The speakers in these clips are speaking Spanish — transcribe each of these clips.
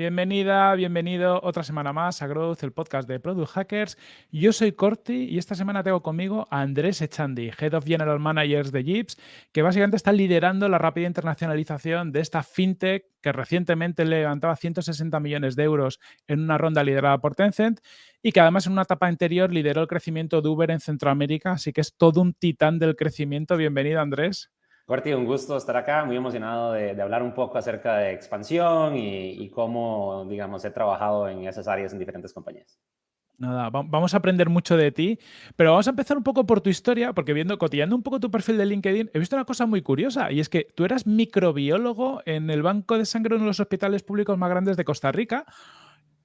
Bienvenida, bienvenido otra semana más a Growth, el podcast de Product Hackers. Yo soy Corti y esta semana tengo conmigo a Andrés Echandi, Head of General Managers de Jeeps, que básicamente está liderando la rápida internacionalización de esta fintech que recientemente levantaba 160 millones de euros en una ronda liderada por Tencent y que además en una etapa anterior lideró el crecimiento de Uber en Centroamérica, así que es todo un titán del crecimiento. Bienvenido, Andrés. Corti, un gusto estar acá, muy emocionado de, hablar un poco acerca de expansión y, cómo, digamos, he trabajado en esas áreas en diferentes compañías. Nada, vamos a aprender mucho de ti, pero vamos a empezar un poco por tu historia, porque viendo, cotillando un poco tu perfil de LinkedIn, he visto una cosa muy curiosa, y es que tú eras microbiólogo en el banco de sangre uno de los hospitales públicos más grandes de Costa Rica,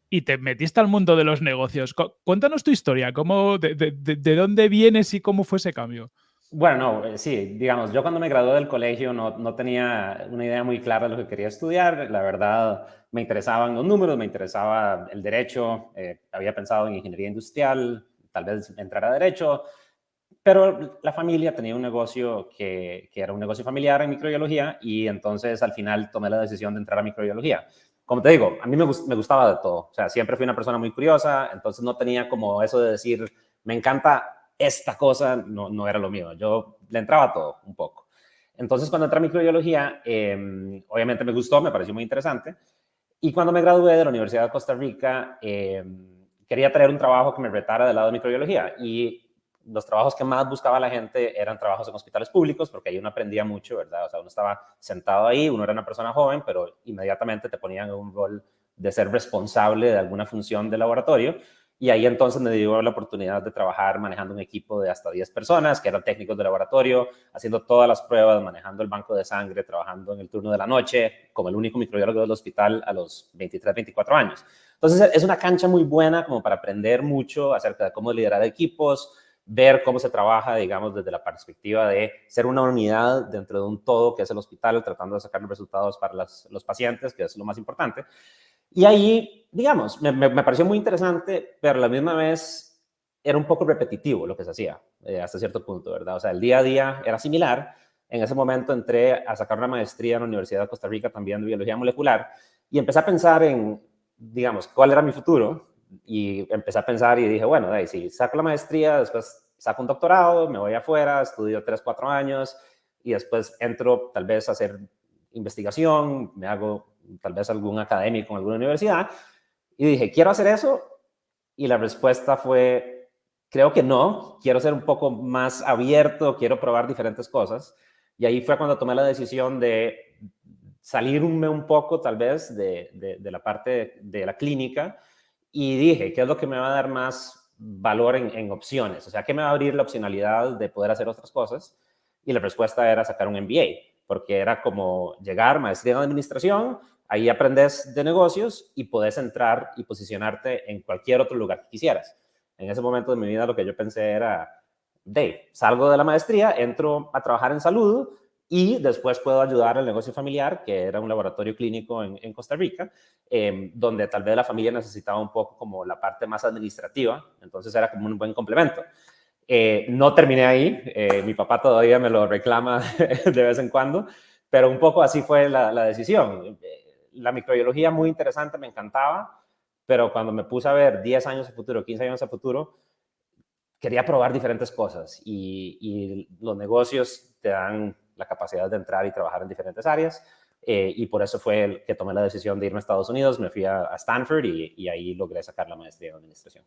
y te metiste al mundo de los negocios. Cuéntanos tu historia, cómo, de dónde vienes y cómo fue ese cambio. Bueno, no, eh, sí, digamos, yo cuando me gradué del colegio no, no, tenía una idea muy clara de lo que quería estudiar. La verdad, me interesaban los números, me interesaba el derecho, eh, había pensado en ingeniería industrial, tal vez entrar a derecho, pero la familia tenía un negocio que, que era un negocio familiar en microbiología y entonces al final tomé la decisión de entrar a microbiología. Como te digo, a mí me, me gustaba de todo, o sea, siempre fui una persona muy curiosa, entonces no tenía como eso de decir, me encanta esta cosa no, no era lo mío. Yo le entraba todo un poco. Entonces, cuando entré a microbiología, em, obviamente me gustó, me pareció muy interesante. Y cuando me gradué de la Universidad de Costa Rica, em, quería tener un trabajo que me retara del lado de microbiología. Y los trabajos que más buscaba la gente eran trabajos en hospitales públicos, porque ahí uno aprendía mucho, ¿verdad? O sea, uno estaba sentado ahí, uno era una persona joven, pero inmediatamente te ponían en un rol de ser responsable de alguna función de laboratorio. Y ahí entonces me dio la oportunidad de trabajar manejando un equipo de hasta 10 personas, que eran técnicos de laboratorio, haciendo todas las pruebas, manejando el banco de sangre, trabajando en el turno de la noche, como el único microbiólogo del hospital a los 23, 24 años. Entonces es una cancha muy buena como para aprender mucho acerca de cómo liderar equipos, ver cómo se trabaja, digamos, desde la perspectiva de ser una unidad dentro de un todo que es el hospital, tratando de sacar resultados para los pacientes, que es lo más importante. Y ahí, digamos, me, me, pareció muy interesante, pero la misma vez era un poco repetitivo lo que se hacía eh, hasta cierto punto, ¿verdad? O sea, el día a día era similar. En ese momento entré a sacar una maestría en la Universidad de Costa Rica también de biología molecular y empecé a pensar en, digamos, cuál era mi futuro y empecé a pensar y dije, bueno, ahí, si saco la maestría, después saco un doctorado, me voy afuera, estudio tres, cuatro años y después entro tal vez a hacer investigación, me hago tal vez algún académico en alguna universidad, y dije, ¿quiero hacer eso? Y la respuesta fue, creo que no, quiero ser un poco más abierto, quiero probar diferentes cosas. Y ahí fue cuando tomé la decisión de salirme un poco tal vez de, de, la parte de la clínica y dije, ¿qué es lo que me va a dar más valor en, en, opciones? O sea, ¿qué me va a abrir la opcionalidad de poder hacer otras cosas? Y la respuesta era sacar un MBA, porque era como llegar, maestría en administración, Ahí aprendes de negocios y puedes entrar y posicionarte en cualquier otro lugar que quisieras. En ese momento de mi vida lo que yo pensé era, de, salgo de la maestría, entro a trabajar en salud y después puedo ayudar al negocio familiar, que era un laboratorio clínico en, Costa Rica, em, donde tal vez la familia necesitaba un poco como la parte más administrativa, entonces era como un buen complemento. Eh, no terminé ahí, eh, mi papá todavía me lo reclama de vez en cuando, pero un poco así fue la decisión la microbiología muy interesante, me encantaba, pero cuando me puse a ver 10 años a futuro, 15 años a futuro, quería probar diferentes cosas y, los negocios te dan la capacidad de entrar y trabajar en diferentes áreas. Eh, y por eso fue el que tomé la decisión de irme a Estados Unidos, me fui a, Stanford y, ahí logré sacar la maestría en administración.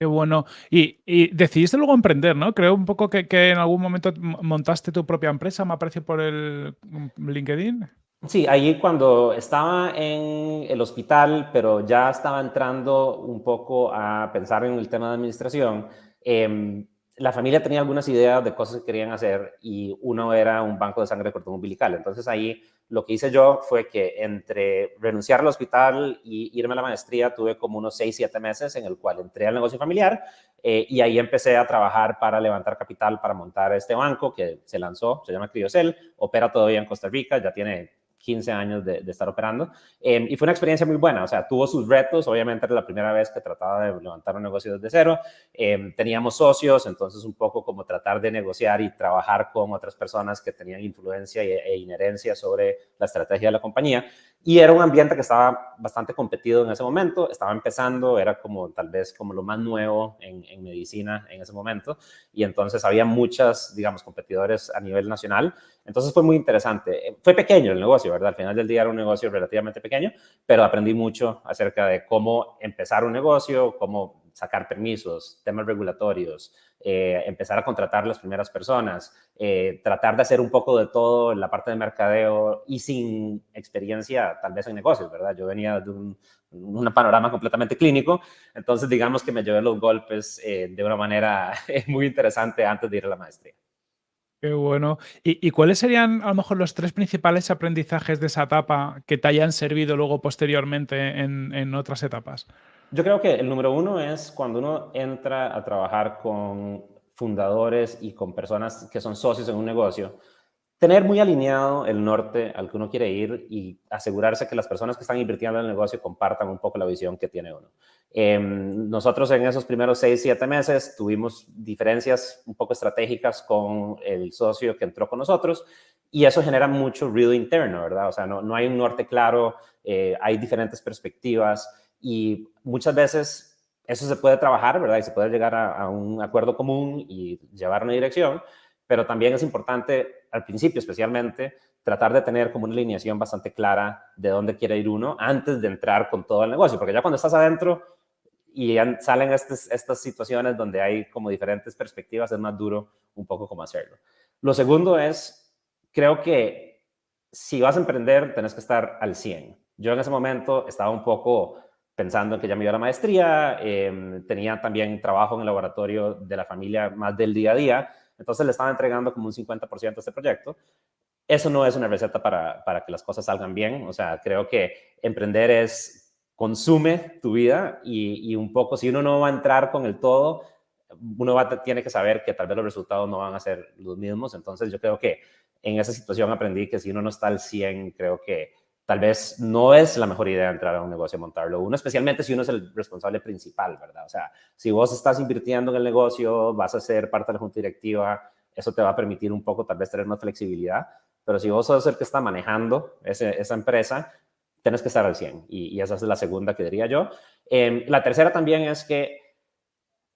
Qué bueno. Y, decidiste luego emprender, ¿no? Creo un poco que, en algún momento montaste tu propia empresa, me apareció por el mm, LinkedIn. Sí, ahí cuando estaba en el hospital, pero ya estaba entrando un poco a pensar en el tema de administración, em, la familia tenía algunas ideas de cosas que querían hacer y uno era un banco de sangre de cordón umbilical. Entonces ahí lo que hice yo fue que entre renunciar al hospital y irme a la maestría tuve como unos 6, 7 meses en el cual entré al negocio familiar eh, y ahí empecé a trabajar para levantar capital para montar este banco que se lanzó, se llama Criocel, opera todavía en Costa Rica, ya tiene 15 años de, estar operando. Em, y fue una experiencia muy buena, o sea, tuvo sus retos, obviamente era la primera vez que trataba de levantar un negocio desde cero, em, teníamos socios, entonces un poco como tratar de negociar y trabajar con otras personas que tenían influencia e, e, inherencia sobre la estrategia de la compañía. Y era un ambiente que estaba bastante competido en ese momento, estaba empezando, era como tal vez como lo más nuevo en, en medicina en ese momento, y entonces había muchas, digamos, competidores a nivel nacional, entonces fue muy interesante. Fue pequeño el negocio, ¿verdad? Al final del día era un negocio relativamente pequeño, pero aprendí mucho acerca de cómo empezar un negocio, cómo sacar permisos, temas regulatorios, eh, empezar a contratar las primeras personas, eh, tratar de hacer un poco de todo en la parte de mercadeo y sin experiencia tal vez en negocios, ¿verdad? Yo venía de un, panorama completamente clínico, entonces digamos que me llevé los golpes eh, de una manera muy interesante antes de ir a la maestría. Qué bueno. ¿Y, cuáles serían a lo mejor los tres principales aprendizajes de esa etapa que te hayan servido luego posteriormente en, en otras etapas? Yo creo que el número uno es cuando uno entra a trabajar con fundadores y con personas que son socios en un negocio, tener muy alineado el norte al que uno quiere ir y asegurarse que las personas que están invirtiendo en el negocio compartan un poco la visión que tiene uno. Em, nosotros en esos primeros seis, siete meses tuvimos diferencias un poco estratégicas con el socio que entró con nosotros y eso genera mucho ruido interno, ¿verdad? O sea, no, no hay un norte claro, eh, hay diferentes perspectivas y muchas veces eso se puede trabajar, ¿verdad? Y se puede llegar a, un acuerdo común y llevar una dirección, pero también es importante, al principio especialmente, tratar de tener como una alineación bastante clara de dónde quiere ir uno antes de entrar con todo el negocio, porque ya cuando estás adentro y salen estas, estas situaciones donde hay como diferentes perspectivas, es más duro un poco cómo hacerlo. Lo segundo es, creo que si vas a emprender, tenés que estar al 100. Yo en ese momento estaba un poco pensando en que ya me iba a la maestría, em, tenía también trabajo en el laboratorio de la familia más del día a día, entonces le estaba entregando como un 50% a este proyecto. Eso no es una receta para, para que las cosas salgan bien, o sea, creo que emprender es consume tu vida y, y, un poco, si uno no va a entrar con el todo, uno va, tiene que saber que tal vez los resultados no van a ser los mismos, entonces yo creo que en esa situación aprendí que si uno no está al 100, creo que tal vez no es la mejor idea entrar a un negocio y montarlo uno, especialmente si uno es el responsable principal, ¿verdad? O sea, si vos estás invirtiendo en el negocio, vas a ser parte de la junta directiva, eso te va a permitir un poco tal vez tener más flexibilidad, pero si vos sos el que está manejando esa empresa, tienes que estar al 100 y, esa es la segunda que diría yo. Em, la tercera también es que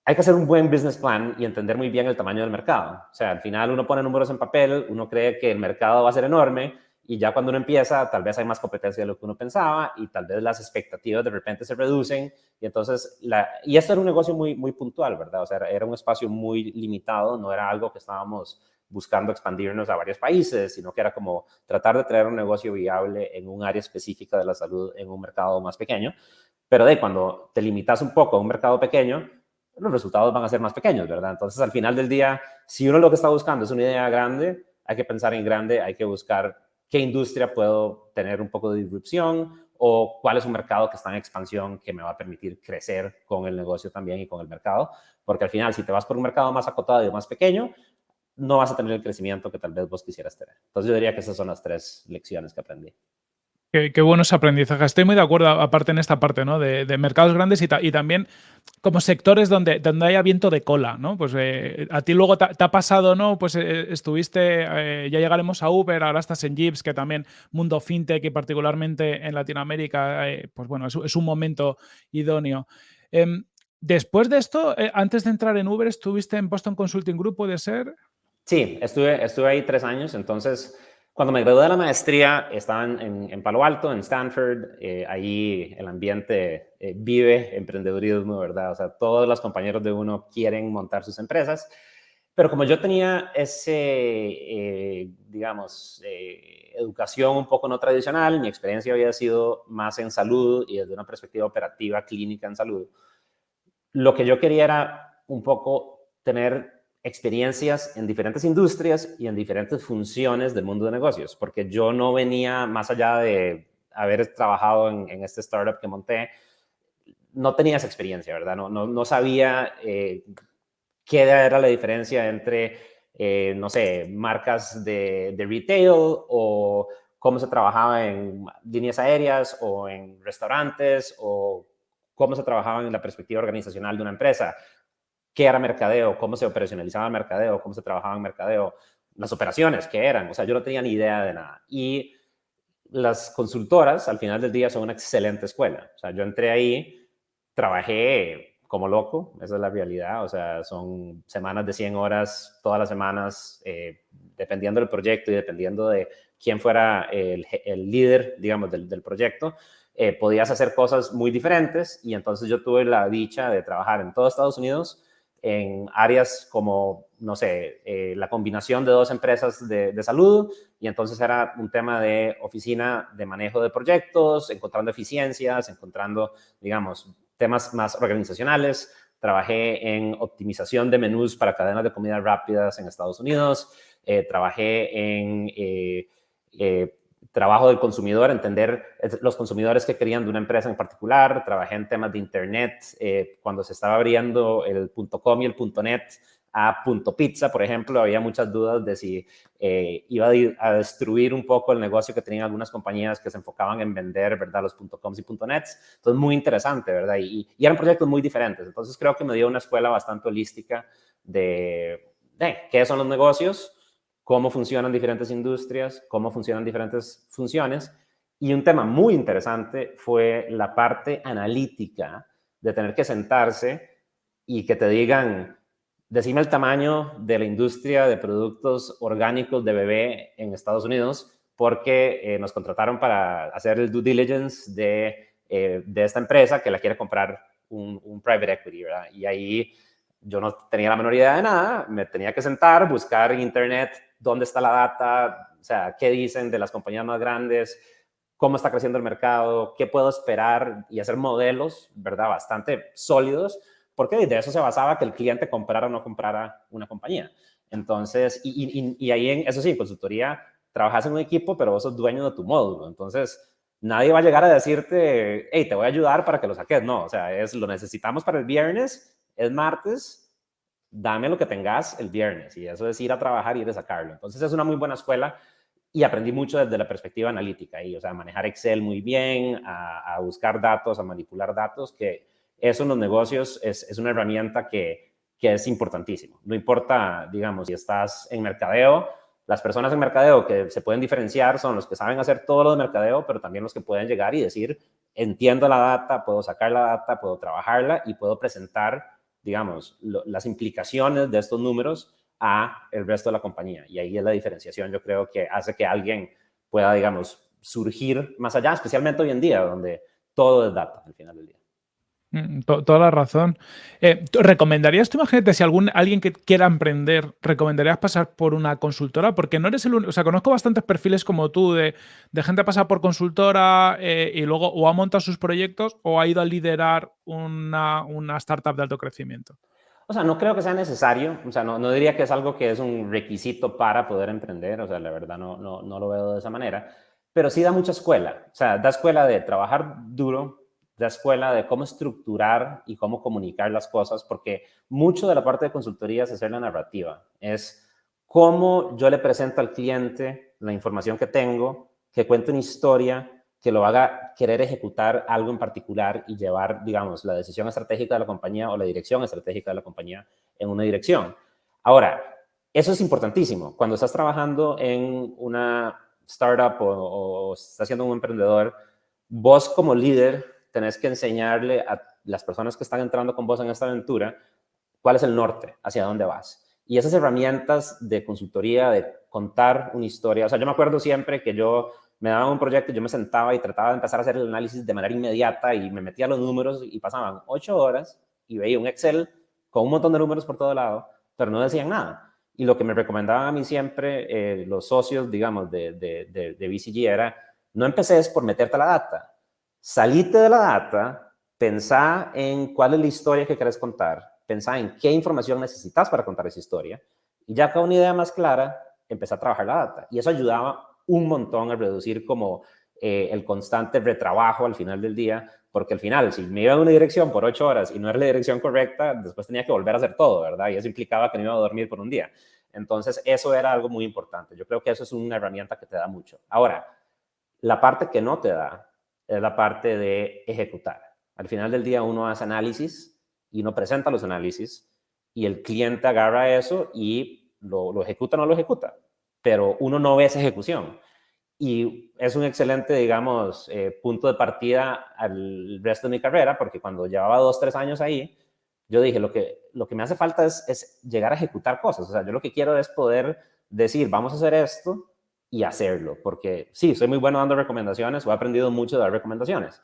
hay que hacer un buen business plan y entender muy bien el tamaño del mercado. O sea, al final uno pone números en papel, uno cree que el mercado va a ser enorme, y ya cuando uno empieza, tal vez hay más competencia de lo que uno pensaba y tal vez las expectativas de repente se reducen. Y entonces, y esto era un negocio muy, muy puntual, ¿verdad? O sea, era un espacio muy limitado, no era algo que estábamos buscando expandirnos a varios países, sino que era como tratar de traer un negocio viable en un área específica de la salud en un mercado más pequeño. Pero de cuando te limitas un poco a un mercado pequeño, los resultados van a ser más pequeños, ¿verdad? Entonces, al final del día, si uno lo que está buscando es una idea grande, hay que pensar en grande, hay que buscar qué industria puedo tener un poco de disrupción o cuál es un mercado que está en expansión que me va a permitir crecer con el negocio también y con el mercado. Porque al final, si te vas por un mercado más acotado y más pequeño, no vas a tener el crecimiento que tal vez vos quisieras tener. Entonces yo diría que esas son las tres lecciones que aprendí. Qué, buenos aprendizajes. Estoy muy de acuerdo, aparte en esta parte, ¿no? De, mercados grandes y, también como sectores donde, donde haya viento de cola, ¿no? Pues eh, a ti luego te, ha pasado, ¿no? Pues eh, estuviste, eh, ya llegaremos a Uber, ahora estás en Jeeps, que también mundo fintech y particularmente en Latinoamérica, pues bueno, es, un momento idóneo. Em, después de esto, antes de entrar en Uber, ¿estuviste en Boston Consulting Group, puede ser? Sí, estuve, estuve ahí tres años, entonces cuando me gradué de la maestría, estaba en, Palo Alto, en Stanford. Eh, ahí el ambiente eh, vive emprendedurismo, ¿verdad? O sea, todos los compañeros de uno quieren montar sus empresas. Pero como yo tenía ese, eh, digamos, educación un poco no tradicional, mi experiencia había sido más en salud y desde una perspectiva operativa, clínica en salud, lo que yo quería era un poco tener experiencias en diferentes industrias y en diferentes funciones del mundo de negocios, porque yo no venía más allá de haber trabajado en, este startup que monté, no tenía esa experiencia, ¿verdad? No, no, sabía eh, qué era la diferencia entre, eh, no sé, marcas de, de retail o cómo se trabajaba en líneas aéreas o en restaurantes o cómo se trabajaba en la perspectiva organizacional de una empresa qué era mercadeo, cómo se operacionalizaba el mercadeo, cómo se trabajaba en mercadeo, las operaciones, qué eran. O sea, yo no tenía ni idea de nada. Y las consultoras al final del día son una excelente escuela. O sea, yo entré ahí, trabajé como loco, esa es la realidad. O sea, son semanas de 100 horas todas las semanas, eh, dependiendo del proyecto y dependiendo de quién fuera el, líder, digamos, del, del proyecto. Eh, podías hacer cosas muy diferentes y entonces yo tuve la dicha de trabajar en todo Estados Unidos en áreas como, no sé, eh, la combinación de dos empresas de, salud y entonces era un tema de oficina de manejo de proyectos, encontrando eficiencias, encontrando, digamos, temas más organizacionales. Trabajé en optimización de menús para cadenas de comida rápidas en Estados Unidos. Eh, trabajé en trabajo del consumidor, entender los consumidores que querían de una empresa en particular. Trabajé en temas de Internet eh, cuando se estaba abriendo el .com y el .net a .pizza, por ejemplo, había muchas dudas de si eh, iba a, destruir un poco el negocio que tenían algunas compañías que se enfocaban en vender, ¿verdad?, los .coms y .nets. Entonces, muy interesante, ¿verdad? Y, y, eran proyectos muy diferentes. Entonces, creo que me dio una escuela bastante holística de, de qué son los negocios, cómo funcionan diferentes industrias, cómo funcionan diferentes funciones. Y un tema muy interesante fue la parte analítica de tener que sentarse y que te digan, decime el tamaño de la industria de productos orgánicos de bebé en Estados Unidos, porque eh, nos contrataron para hacer el due diligence de, eh, de esta empresa que la quiere comprar un, un private equity, ¿verdad? Y ahí yo no tenía la menor idea de nada, me tenía que sentar, buscar en internet dónde está la data, o sea, qué dicen de las compañías más grandes, cómo está creciendo el mercado, qué puedo esperar y hacer modelos, ¿verdad? Bastante sólidos, porque de eso se basaba que el cliente comprara o no comprara una compañía. Entonces, y, ahí, en, eso sí, consultoría, trabajas en un equipo, pero vos sos dueño de tu módulo. Entonces, nadie va a llegar a decirte, hey, te voy a ayudar para que lo saques. No, o sea, es lo necesitamos para el viernes, es martes, dame lo que tengas el viernes y eso es ir a trabajar y ir a sacarlo. Entonces es una muy buena escuela y aprendí mucho desde la perspectiva analítica y, o sea, manejar Excel muy bien, a, buscar datos, a manipular datos, que eso en los negocios es, una herramienta que, que es importantísimo. No importa, digamos, si estás en mercadeo, las personas en mercadeo que se pueden diferenciar son los que saben hacer todo lo de mercadeo, pero también los que pueden llegar y decir, entiendo la data, puedo sacar la data, puedo trabajarla y puedo presentar digamos, las implicaciones de estos números a el resto de la compañía. Y ahí es la diferenciación, yo creo que hace que alguien pueda, digamos, surgir más allá, especialmente hoy en día, donde todo es data al final del día. Mm, toda la razón. Eh, ¿Recomendarías, tú imagínate, si algún, alguien que quiera emprender, recomendarías pasar por una consultora? Porque no eres el único, o sea, conozco bastantes perfiles como tú de, de gente pasar por consultora eh, y luego o ha montado sus proyectos o ha ido a liderar una, una, startup de alto crecimiento. O sea, no creo que sea necesario, o sea, no, no, diría que es algo que es un requisito para poder emprender, o sea, la verdad no, no, no lo veo de esa manera, pero sí da mucha escuela, o sea, da escuela de trabajar duro, de escuela de cómo estructurar y cómo comunicar las cosas, porque mucho de la parte de consultoría es hacer la narrativa, es cómo yo le presento al cliente la información que tengo, que cuente una historia, que lo haga querer ejecutar algo en particular y llevar, digamos, la decisión estratégica de la compañía o la dirección estratégica de la compañía en una dirección. Ahora, eso es importantísimo. Cuando estás trabajando en una startup o, o estás siendo un emprendedor, vos como líder tenés que enseñarle a las personas que están entrando con vos en esta aventura cuál es el norte, hacia dónde vas. Y esas herramientas de consultoría, de contar una historia, o sea, yo me acuerdo siempre que yo me daba un proyecto, yo me sentaba y trataba de empezar a hacer el análisis de manera inmediata y me metía los números y pasaban ocho horas y veía un Excel con un montón de números por todo lado, pero no decían nada. Y lo que me recomendaban a mí siempre eh, los socios, digamos, de, de, de, de BCG era, no empeces por meterte la data, salite de la data, pensá en cuál es la historia que quieres contar, pensá en qué información necesitas para contar esa historia, y ya con una idea más clara, empezá a trabajar la data. Y eso ayudaba un montón a reducir como eh, el constante retrabajo al final del día, porque al final, si me iba en una dirección por ocho horas y no era la dirección correcta, después tenía que volver a hacer todo, ¿verdad? Y eso implicaba que no iba a dormir por un día. Entonces, eso era algo muy importante. Yo creo que eso es una herramienta que te da mucho. Ahora, la parte que no te da es la parte de ejecutar. Al final del día uno hace análisis y uno presenta los análisis y el cliente agarra eso y lo, ejecuta o no lo ejecuta, pero uno no ve esa ejecución. y es un excelente, digamos, eh, punto de partida al resto de mi carrera, porque cuando llevaba dos, tres años ahí, yo dije, lo que, lo que me hace falta es, es llegar a ejecutar cosas. O sea, yo lo que quiero es poder decir, vamos a hacer esto y hacerlo, porque sí, soy muy bueno dando recomendaciones, o he aprendido mucho de dar recomendaciones,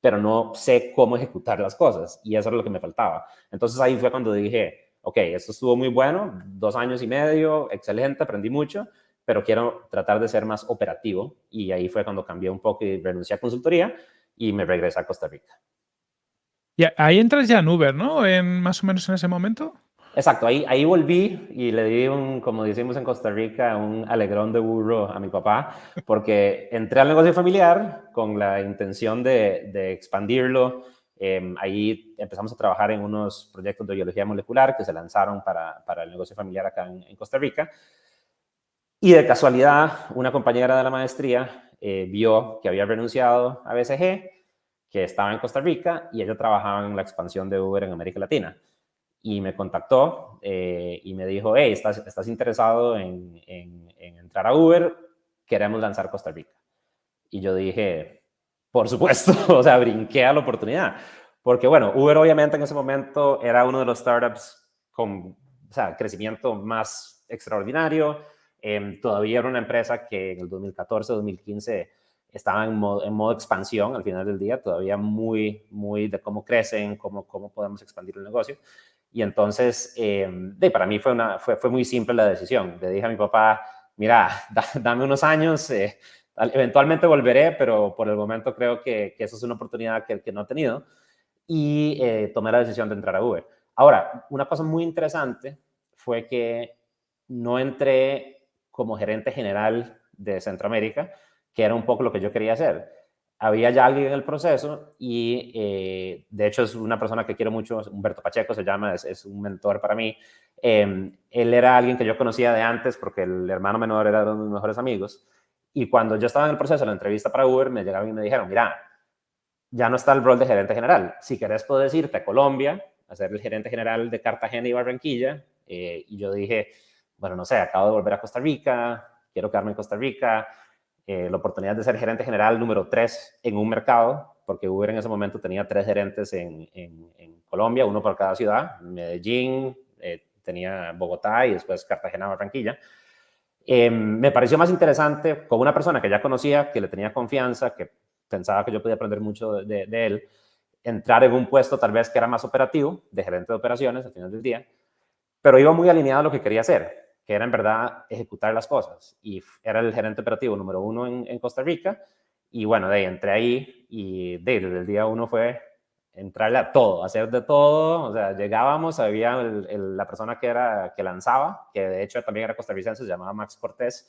pero no sé cómo ejecutar las cosas y eso es lo que me faltaba. Entonces ahí fue cuando dije, ok, esto estuvo muy bueno, dos años y medio, excelente, aprendí mucho, pero quiero tratar de ser más operativo y ahí fue cuando cambié un poco y renuncié a consultoría y me regresé a Costa Rica. Y ahí entras ya en Uber, ¿no? En, más o menos en ese momento. Exacto, ahí, ahí volví y le di un, como decimos en Costa Rica, un alegrón de burro a mi papá, porque entré al negocio familiar con la intención de, de expandirlo. Eh, ahí empezamos a trabajar en unos proyectos de biología molecular que se lanzaron para, para el negocio familiar acá en, Costa Rica. Y de casualidad, una compañera de la maestría eh, vio que había renunciado a BCG, que estaba en Costa Rica y ella trabajaba en la expansión de Uber en América Latina y me contactó eh, y me dijo, hey, ¿estás, estás interesado en, en, entrar a Uber? Queremos lanzar Costa Rica. Y yo dije, por supuesto, o sea, brinqué a la oportunidad. Porque bueno, Uber obviamente en ese momento era uno de los startups con o sea, crecimiento más extraordinario. Eh, todavía era una empresa que en el 2014, 2015 estaba en modo, en modo, expansión al final del día, todavía muy, muy de cómo crecen, cómo, cómo podemos expandir el negocio. Y entonces, eh, de, para mí fue, una, fue, fue, muy simple la decisión. Le dije a mi papá, mira, dame unos años, eh, eventualmente volveré, pero por el momento creo que, que eso es una oportunidad que, que no he tenido. Y eh, tomé la decisión de entrar a Uber. Ahora, una cosa muy interesante fue que no entré como gerente general de Centroamérica, que era un poco lo que yo quería hacer había ya alguien en el proceso y eh, de hecho es una persona que quiero mucho, Humberto Pacheco se llama, es, un mentor para mí. Eh, él era alguien que yo conocía de antes porque el hermano menor era uno de mis mejores amigos. Y cuando yo estaba en el proceso de la entrevista para Uber, me llegaron y me dijeron, mira, ya no está el rol de gerente general. Si querés, puedes irte a Colombia a ser el gerente general de Cartagena y Barranquilla. Eh, y yo dije, bueno, no sé, acabo de volver a Costa Rica, quiero quedarme en Costa Rica eh, la oportunidad de ser gerente general número 3 en un mercado, porque Uber en ese momento tenía tres gerentes en, Colombia, uno por cada ciudad, Medellín, eh, tenía Bogotá y después Cartagena, Barranquilla. Eh, me pareció más interesante con una persona que ya conocía, que le tenía confianza, que pensaba que yo podía aprender mucho de, de él, entrar en un puesto tal vez que era más operativo, de gerente de operaciones al final del día, pero iba muy alineado a lo que quería hacer que era en verdad ejecutar las cosas. Y era el gerente operativo número uno en, Costa Rica. Y bueno, de ahí entré ahí y de, desde el día uno fue entrarle a todo, hacer de todo. O sea, llegábamos, había la persona que, era, que lanzaba, que de hecho también era costarricense, se llamaba Max Cortés,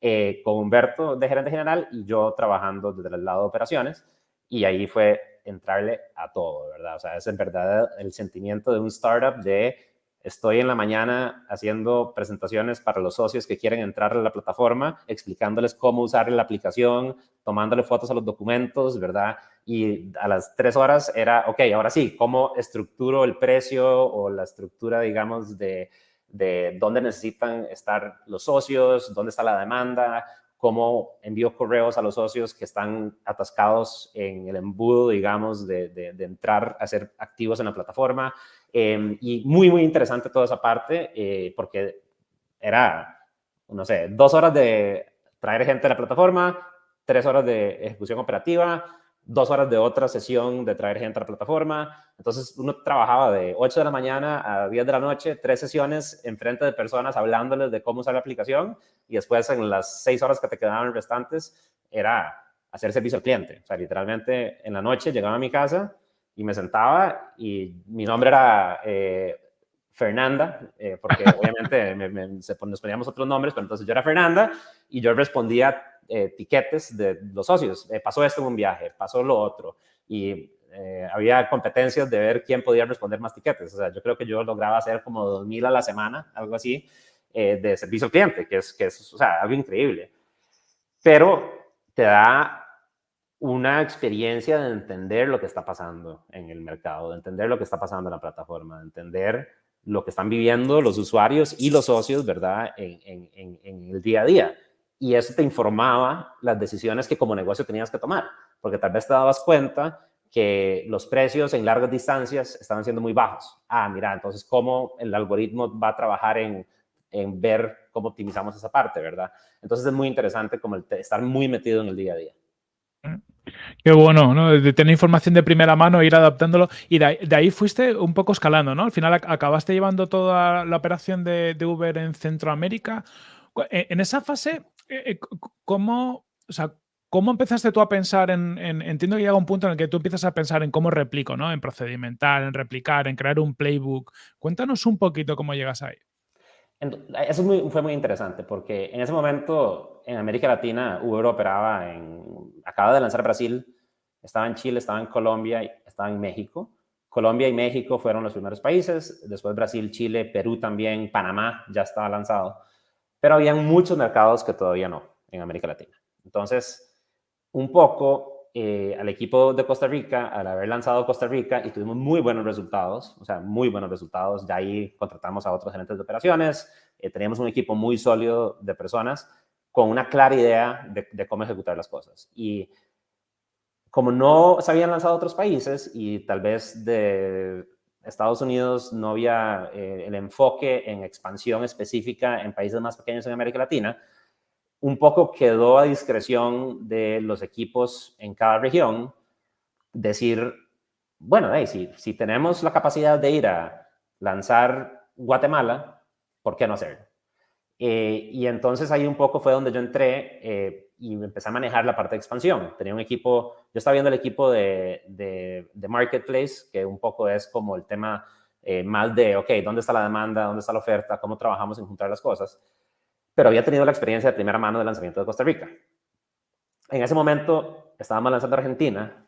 eh, con Humberto de gerente general y yo trabajando desde el lado de operaciones. Y ahí fue entrarle a todo, ¿verdad? O sea, es en verdad el sentimiento de un startup de Estoy en la mañana haciendo presentaciones para los socios que quieren entrar a la plataforma, explicándoles cómo usar la aplicación, tomándole fotos a los documentos, ¿verdad? Y a las tres horas era, ok, ahora sí, ¿cómo estructuro el precio o la estructura, digamos, de, de dónde necesitan estar los socios, dónde está la demanda, cómo envío correos a los socios que están atascados en el embudo, digamos, de, de, de entrar a ser activos en la plataforma. Eh, y muy, muy interesante toda esa parte, eh, porque era, no sé, dos horas de traer gente a la plataforma, tres horas de ejecución operativa, dos horas de otra sesión de traer gente a la plataforma. Entonces uno trabajaba de 8 de la mañana a 10 de la noche, tres sesiones en frente de personas hablándoles de cómo usar la aplicación y después en las seis horas que te quedaban restantes era hacer servicio al cliente. O sea, literalmente en la noche llegaba a mi casa y me sentaba y mi nombre era eh, Fernanda, eh, porque obviamente me, me, nos poníamos otros nombres, pero entonces yo era Fernanda y yo respondía eh, tiquetes de los socios. Eh, pasó esto en un viaje, pasó lo otro. Y eh, había competencias de ver quién podía responder más tiquetes. O sea, yo creo que yo lograba hacer como 2.000 a la semana, algo así, eh, de servicio al cliente, que es, que es o sea, algo increíble. Pero te da una experiencia de entender lo que está pasando en el mercado, de entender lo que está pasando en la plataforma, de entender lo que están viviendo los usuarios y los socios, ¿verdad?, en, el día a día y eso te informaba las decisiones que como negocio tenías que tomar, porque tal vez te dabas cuenta que los precios en largas distancias estaban siendo muy bajos. Ah, mira, entonces cómo el algoritmo va a trabajar en, en ver cómo optimizamos esa parte, ¿verdad? Entonces es muy interesante como el estar muy metido en el día a día. Qué bueno, ¿no? De tener información de primera mano, ir adaptándolo. Y de ahí, fuiste un poco escalando, ¿no? Al final acabaste llevando toda la operación de, Uber en Centroamérica. E, en esa fase, eh, eh, ¿cómo, o sea, ¿cómo empezaste tú a pensar en, Entiendo que llega un punto en el que tú empiezas a pensar en cómo replico, ¿no? En procedimental, en replicar, en crear un playbook. Cuéntanos un poquito cómo llegas ahí. Eso fue muy interesante porque en ese momento en América Latina Uber operaba en, acaba de lanzar Brasil, estaba en Chile, estaba en Colombia, estaba en México. Colombia y México fueron los primeros países, después Brasil, Chile, Perú también, Panamá ya estaba lanzado, pero había muchos mercados que todavía no en América Latina. Entonces, un poco eh, al equipo de Costa Rica, al haber lanzado Costa Rica y tuvimos muy buenos resultados, o sea, muy buenos resultados, de ahí contratamos a otros gerentes de operaciones, eh, teníamos un equipo muy sólido de personas con una clara idea de, cómo ejecutar las cosas. Y como no se habían lanzado otros países y tal vez de Estados Unidos no había eh, el enfoque en expansión específica en países más pequeños en América Latina, un poco quedó a discreción de los equipos en cada región decir, bueno, si, si tenemos la capacidad de ir a lanzar Guatemala, ¿por qué no hacerlo? Eh, y entonces ahí un poco fue donde yo entré eh, y empecé a manejar la parte de expansión. Tenía un equipo, yo estaba viendo el equipo de, de, Marketplace, que un poco es como el tema eh, más de, ok, ¿dónde está la demanda? ¿Dónde está la oferta? ¿Cómo trabajamos en juntar las cosas? Pero había tenido la experiencia de primera mano del lanzamiento de Costa Rica. En ese momento estábamos lanzando Argentina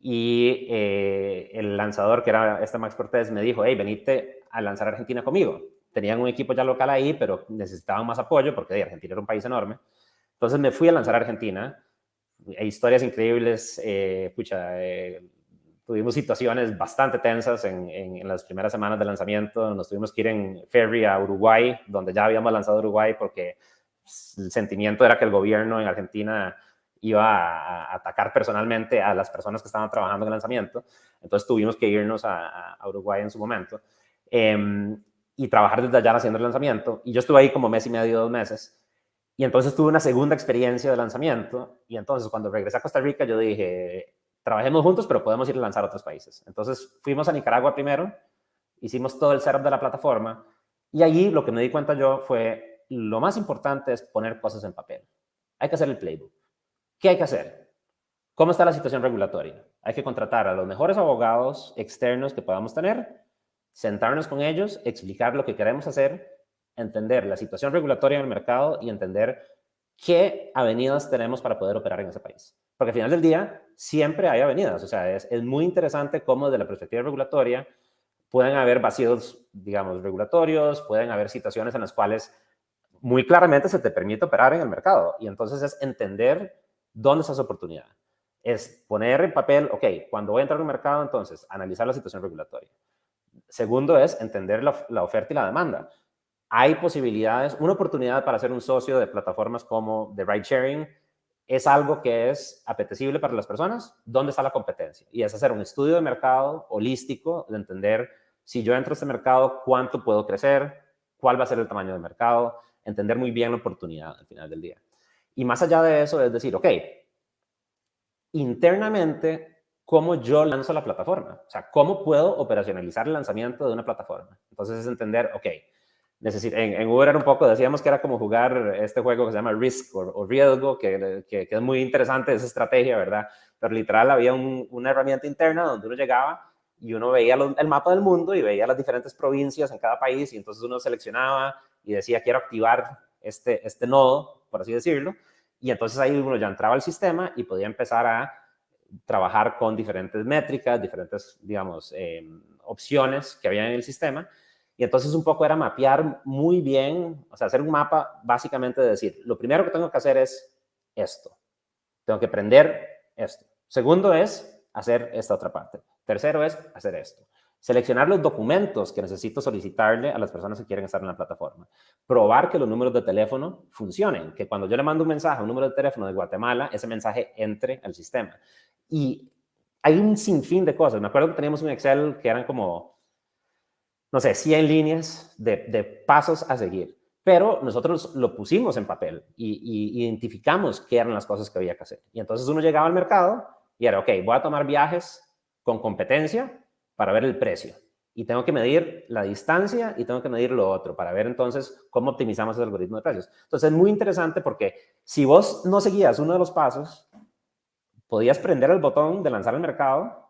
y eh, el lanzador, que era este Max Cortés, me dijo, hey, venite a lanzar Argentina conmigo. Tenían un equipo ya local ahí, pero necesitaban más apoyo porque Argentina era un país enorme. Entonces me fui a lanzar Argentina. Hay historias increíbles, eh, pucha, eh, tuvimos situaciones bastante tensas en, las primeras semanas de lanzamiento. Nos tuvimos que ir en ferry a Uruguay, donde ya habíamos lanzado Uruguay porque el sentimiento era que el gobierno en Argentina iba a, atacar personalmente a las personas que estaban trabajando en el lanzamiento. Entonces tuvimos que irnos a, Uruguay en su momento em, y trabajar desde allá haciendo el lanzamiento. Y yo estuve ahí como mes y medio, dos meses. Y entonces tuve una segunda experiencia de lanzamiento. Y entonces cuando regresé a Costa Rica, yo dije, trabajemos juntos, pero podemos ir a lanzar a otros países. Entonces fuimos a Nicaragua primero, hicimos todo el setup de la plataforma y allí lo que me di cuenta yo fue lo más importante es poner cosas en papel. Hay que hacer el playbook. ¿Qué hay que hacer? ¿Cómo está la situación regulatoria? Hay que contratar a los mejores abogados externos que podamos tener, sentarnos con ellos, explicar lo que queremos hacer, entender la situación regulatoria en el mercado y entender qué avenidas tenemos para poder operar en ese país. Porque al final del día siempre hay avenidas. O sea, es, muy interesante cómo desde la perspectiva regulatoria pueden haber vacíos, digamos, regulatorios, pueden haber situaciones en las cuales muy claramente se te permite operar en el mercado. Y entonces es entender dónde está esa oportunidad. Es poner en papel, ok, cuando voy a entrar en un mercado, entonces analizar la situación regulatoria. Segundo es entender la, la oferta y la demanda. Hay posibilidades, una oportunidad para ser un socio de plataformas como de ride sharing es algo que es apetecible para las personas, ¿dónde está la competencia? Y es hacer un estudio de mercado holístico, de entender si yo entro a este mercado, cuánto puedo crecer, cuál va a ser el tamaño del mercado, entender muy bien la oportunidad al final del día. Y más allá de eso, es decir, ok, internamente, ¿cómo yo lanzo la plataforma? O sea, ¿cómo puedo operacionalizar el lanzamiento de una plataforma? Entonces es entender, ok, en, Uber era un poco, decíamos que era como jugar este juego que se llama Risk o, Riesgo, que, que, es muy interesante esa estrategia, ¿verdad? Pero literal había una herramienta interna donde uno llegaba y uno veía el mapa del mundo y veía las diferentes provincias en cada país y entonces uno seleccionaba y decía quiero activar este, este nodo, por así decirlo, y entonces ahí uno ya entraba al sistema y podía empezar a trabajar con diferentes métricas, diferentes, digamos, eh, opciones que había en el sistema y entonces un poco era mapear muy bien, o sea, hacer un mapa básicamente de decir, lo primero que tengo que hacer es esto. Tengo que aprender esto. Segundo es hacer esta otra parte. Tercero es hacer esto. Seleccionar los documentos que necesito solicitarle a las personas que quieren estar en la plataforma. Probar que los números de teléfono funcionen, que cuando yo le mando un mensaje a un número de teléfono de Guatemala, ese mensaje entre al sistema. Y hay un sinfín de cosas. Me acuerdo que teníamos un Excel que eran como, no sé, 100 líneas de, pasos a seguir. Pero nosotros lo pusimos en papel y, y identificamos qué eran las cosas que había que hacer. Y entonces uno llegaba al mercado y era, ok, voy a tomar viajes con competencia para ver el precio. Y tengo que medir la distancia y tengo que medir lo otro para ver entonces cómo optimizamos el algoritmo de precios. Entonces es muy interesante porque si vos no seguías uno de los pasos, podías prender el botón de lanzar al mercado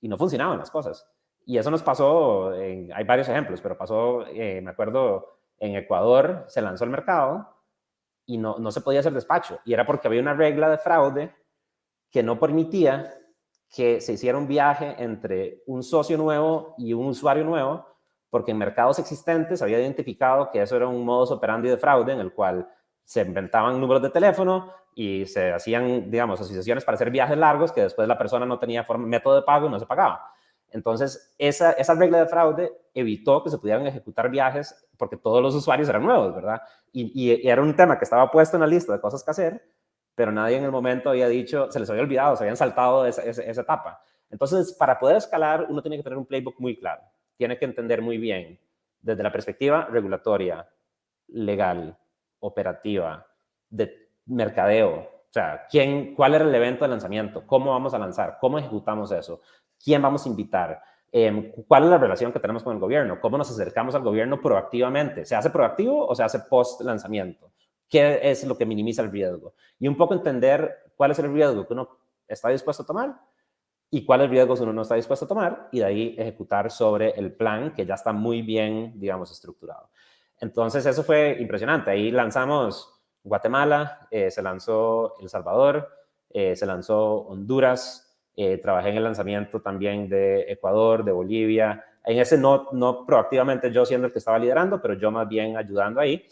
y no funcionaban las cosas. Y eso nos pasó, hay varios ejemplos, pero pasó, eh, me acuerdo, en Ecuador se lanzó el mercado y no, no se podía hacer despacho. Y era porque había una regla de fraude que no permitía que se hiciera un viaje entre un socio nuevo y un usuario nuevo, porque en mercados existentes había identificado que eso era un modus operandi de fraude en el cual se inventaban números de teléfono y se hacían, digamos, asociaciones para hacer viajes largos que después la persona no tenía forma, método de pago y no se pagaba. Entonces, esa, esa regla de fraude evitó que se pudieran ejecutar viajes porque todos los usuarios eran nuevos, ¿verdad? Y, era un tema que estaba puesto en la lista de cosas que hacer, pero nadie en el momento había dicho, se les había olvidado, se habían saltado esa, esa, etapa. Entonces, para poder escalar, uno tiene que tener un playbook muy claro. Tiene que entender muy bien, desde la perspectiva regulatoria, legal, operativa, de mercadeo, o sea, ¿quién, ¿cuál era el evento de lanzamiento? ¿Cómo vamos a lanzar? ¿Cómo ejecutamos eso? ¿Quién vamos a invitar? Em, ¿Cuál es la relación que tenemos con el gobierno? ¿Cómo nos acercamos al gobierno proactivamente? ¿Se hace proactivo o se hace post lanzamiento? qué es lo que minimiza el riesgo. Y un poco entender cuál es el riesgo que uno está dispuesto a tomar y cuáles riesgos uno no está dispuesto a tomar y de ahí ejecutar sobre el plan que ya está muy bien, digamos, estructurado. Entonces, eso fue impresionante. Ahí lanzamos Guatemala, eh, se lanzó El Salvador, eh, se lanzó Honduras, eh, trabajé en el lanzamiento también de Ecuador, de Bolivia. En ese no, no proactivamente yo siendo el que estaba liderando, pero yo más bien ayudando ahí.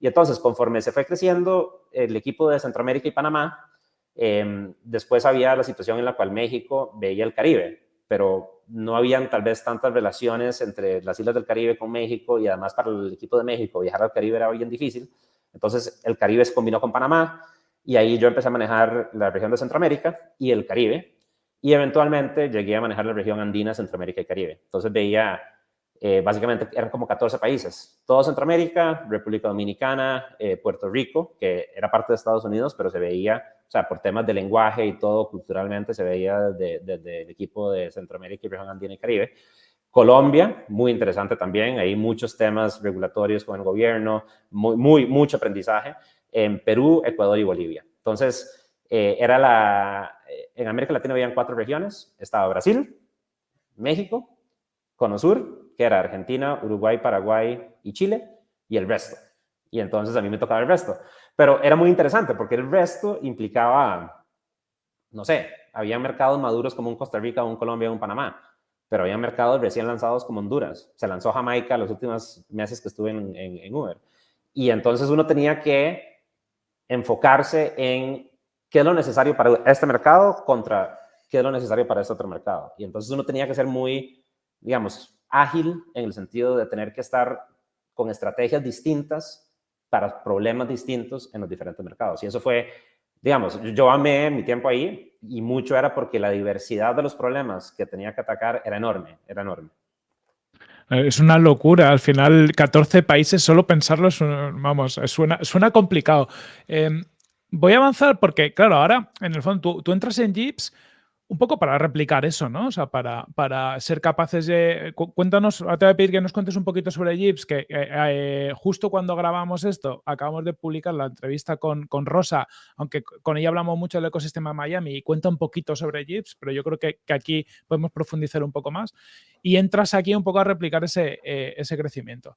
Y entonces, conforme se fue creciendo el equipo de Centroamérica y Panamá, em, después había la situación en la cual México veía el Caribe, pero no habían tal vez tantas relaciones entre las islas del Caribe con México y además para el equipo de México viajar al Caribe era bien difícil. Entonces, el Caribe se combinó con Panamá y ahí yo empecé a manejar la región de Centroamérica y el Caribe y eventualmente llegué a manejar la región andina, Centroamérica y Caribe. Entonces veía eh, básicamente eran como 14 países, todo Centroamérica, República Dominicana, eh, Puerto Rico, que era parte de Estados Unidos, pero se veía, o sea, por temas de lenguaje y todo, culturalmente se veía desde el equipo de Centroamérica y región andina y Caribe. Colombia, muy interesante también, hay muchos temas regulatorios con el gobierno, muy, muy mucho aprendizaje. En Perú, Ecuador y Bolivia. Entonces, eh, era la, en América Latina habían cuatro regiones, estaba Brasil, México, Cono Sur que era Argentina, Uruguay, Paraguay y Chile, y el resto. Y entonces a mí me tocaba el resto. Pero era muy interesante porque el resto implicaba, no sé, había mercados maduros como un Costa Rica, un Colombia, un Panamá, pero había mercados recién lanzados como Honduras. Se lanzó Jamaica los últimos meses que estuve en, en Uber. Y entonces uno tenía que enfocarse en qué es lo necesario para este mercado contra qué es lo necesario para este otro mercado. Y entonces uno tenía que ser muy, digamos, ágil en el sentido de tener que estar con estrategias distintas para problemas distintos en los diferentes mercados. Y eso fue, digamos, yo amé mi tiempo ahí y mucho era porque la diversidad de los problemas que tenía que atacar era enorme, era enorme. Eh, es una locura. Al final, 14 países, solo pensarlo, es, vamos, suena, suena complicado. Em, voy a avanzar porque, claro, ahora, en el fondo, tú, entras en Jeeps un poco para replicar eso, ¿no? O sea, para, para ser capaces de... Cuéntanos, te voy a pedir que nos cuentes un poquito sobre Jeeps, que eh, eh, justo cuando grabamos esto, acabamos de publicar la entrevista con, con, Rosa, aunque con ella hablamos mucho del ecosistema Miami y cuenta un poquito sobre Jeeps, pero yo creo que, que, aquí podemos profundizar un poco más. Y entras aquí un poco a replicar ese, eh, ese crecimiento.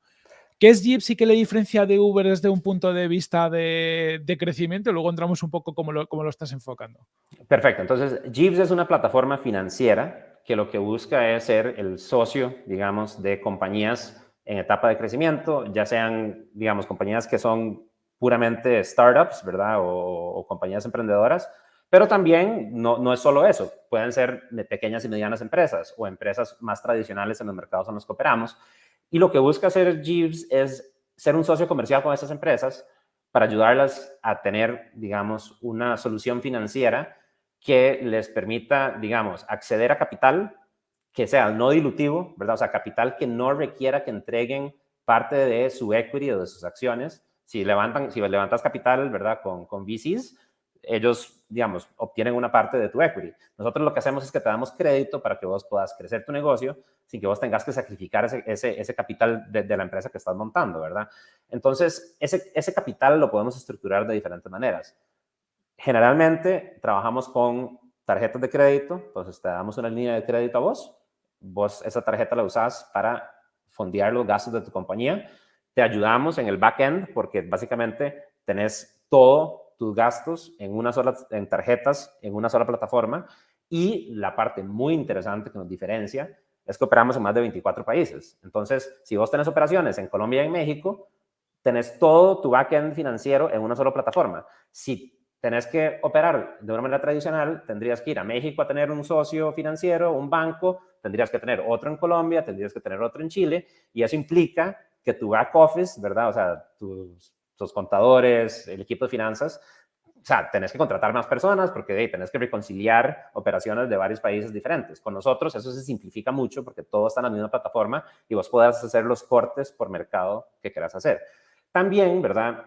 ¿Qué es Jeeps y qué le diferencia de Uber desde un punto de vista de, crecimiento? Luego entramos un poco cómo lo, cómo lo estás enfocando. Perfecto. Entonces, Jeeps es una plataforma financiera que lo que busca es ser el socio, digamos, de compañías en etapa de crecimiento, ya sean, digamos, compañías que son puramente startups, ¿verdad? O, compañías emprendedoras, Pero también no, no es solo eso, pueden ser pequeñas y medianas empresas o empresas más tradicionales en los mercados en los que operamos. Y lo que busca hacer Jeeves es ser un socio comercial con esas empresas para ayudarlas a tener, digamos, una solución financiera que les permita, digamos, acceder a capital que sea no dilutivo, ¿verdad? O sea, capital que no requiera que entreguen parte de su equity o de sus acciones. Si levantan, si levantas capital, ¿verdad? Con, con VCs, ellos, digamos, obtienen una parte de tu equity. Nosotros lo que hacemos es que te damos crédito para que vos puedas crecer tu negocio sin que vos tengas que sacrificar ese, ese, ese capital de, la empresa que estás montando, ¿verdad? Entonces, ese, ese capital lo podemos estructurar de diferentes maneras. Generalmente trabajamos con tarjetas de crédito, entonces te damos una línea de crédito a vos, vos esa tarjeta la usás para fondear los gastos de tu compañía, te ayudamos en el backend porque básicamente tenés todo tus gastos en una sola, en tarjetas, en una sola plataforma. Y la parte muy interesante que nos diferencia es que operamos en más de 24 países. Entonces, si vos tenés operaciones en Colombia y en México, tenés todo tu backend financiero en una sola plataforma. Si tenés que operar de una manera tradicional, tendrías que ir a México a tener un socio financiero, un banco, tendrías que tener otro en Colombia, tendrías que tener otro en Chile, y eso implica que tu back office, ¿verdad? O sea, tus tus contadores, el equipo de finanzas, o sea, tenés que contratar más personas porque hey, tenés que reconciliar operaciones de varios países diferentes. Con nosotros eso se simplifica mucho porque todo está en la misma plataforma y vos podés hacer los cortes por mercado que quieras hacer. También, ¿verdad?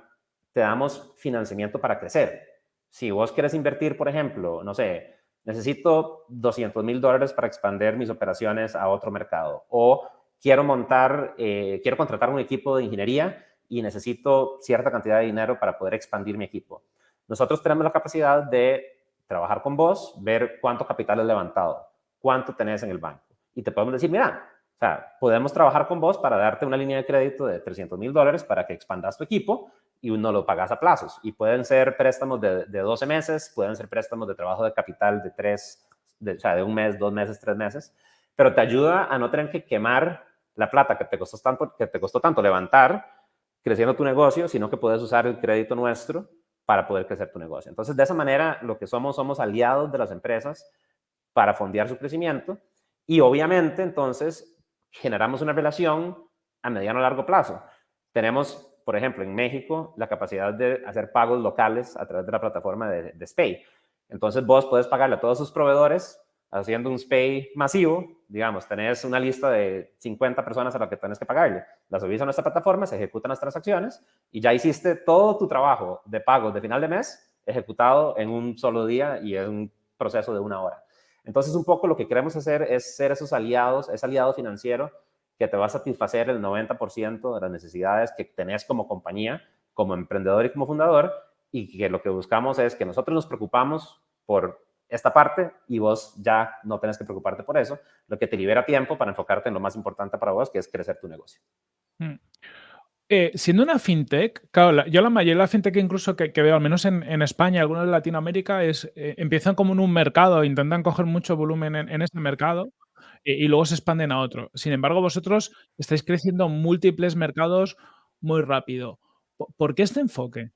Te damos financiamiento para crecer. Si vos quieres invertir, por ejemplo, no sé, necesito 200 mil dólares para expandir mis operaciones a otro mercado o quiero montar, eh, quiero contratar un equipo de ingeniería y necesito cierta cantidad de dinero para poder expandir mi equipo. Nosotros tenemos la capacidad de trabajar con vos, ver cuánto capital has levantado, cuánto tenés en el banco. Y te podemos decir, mira, o sea, podemos trabajar con vos para darte una línea de crédito de 300 mil dólares para que expandas tu equipo y uno lo pagas a plazos. Y pueden ser préstamos de, de 12 meses, pueden ser préstamos de trabajo de capital de tres, de, o sea, de un mes, dos meses, tres meses, pero te ayuda a no tener que quemar la plata que te costó tanto, que te costó tanto levantar creciendo tu negocio, sino que puedes usar el crédito nuestro para poder crecer tu negocio. Entonces, de esa manera, lo que somos, somos aliados de las empresas para fondear su crecimiento y obviamente, entonces, generamos una relación a mediano a largo plazo. Tenemos, por ejemplo, en México, la capacidad de hacer pagos locales a través de la plataforma de, de Spay. Entonces, vos puedes pagarle a todos sus proveedores haciendo un SPAY masivo, digamos, tenés una lista de 50 personas a las que tienes que pagarle, las subís a nuestra plataforma, se ejecutan las transacciones y ya hiciste todo tu trabajo de pagos de final de mes ejecutado en un solo día y en un proceso de una hora. Entonces, un poco lo que queremos hacer es ser esos aliados, ese aliado financiero que te va a satisfacer el 90% de las necesidades que tenés como compañía, como emprendedor y como fundador, y que lo que buscamos es que nosotros nos preocupamos por esta parte y vos ya no tenés que preocuparte por eso, lo que te libera tiempo para enfocarte en lo más importante para vos, que es crecer tu negocio. Mm. Eh, siendo una fintech, claro, yo la mayoría de la fintech incluso que, veo, al menos en, España, algunos de Latinoamérica, es eh, empiezan como en un mercado, intentan coger mucho volumen en, ese mercado eh, y luego se expanden a otro. Sin embargo, vosotros estáis creciendo múltiples mercados muy rápido. ¿Por qué este enfoque?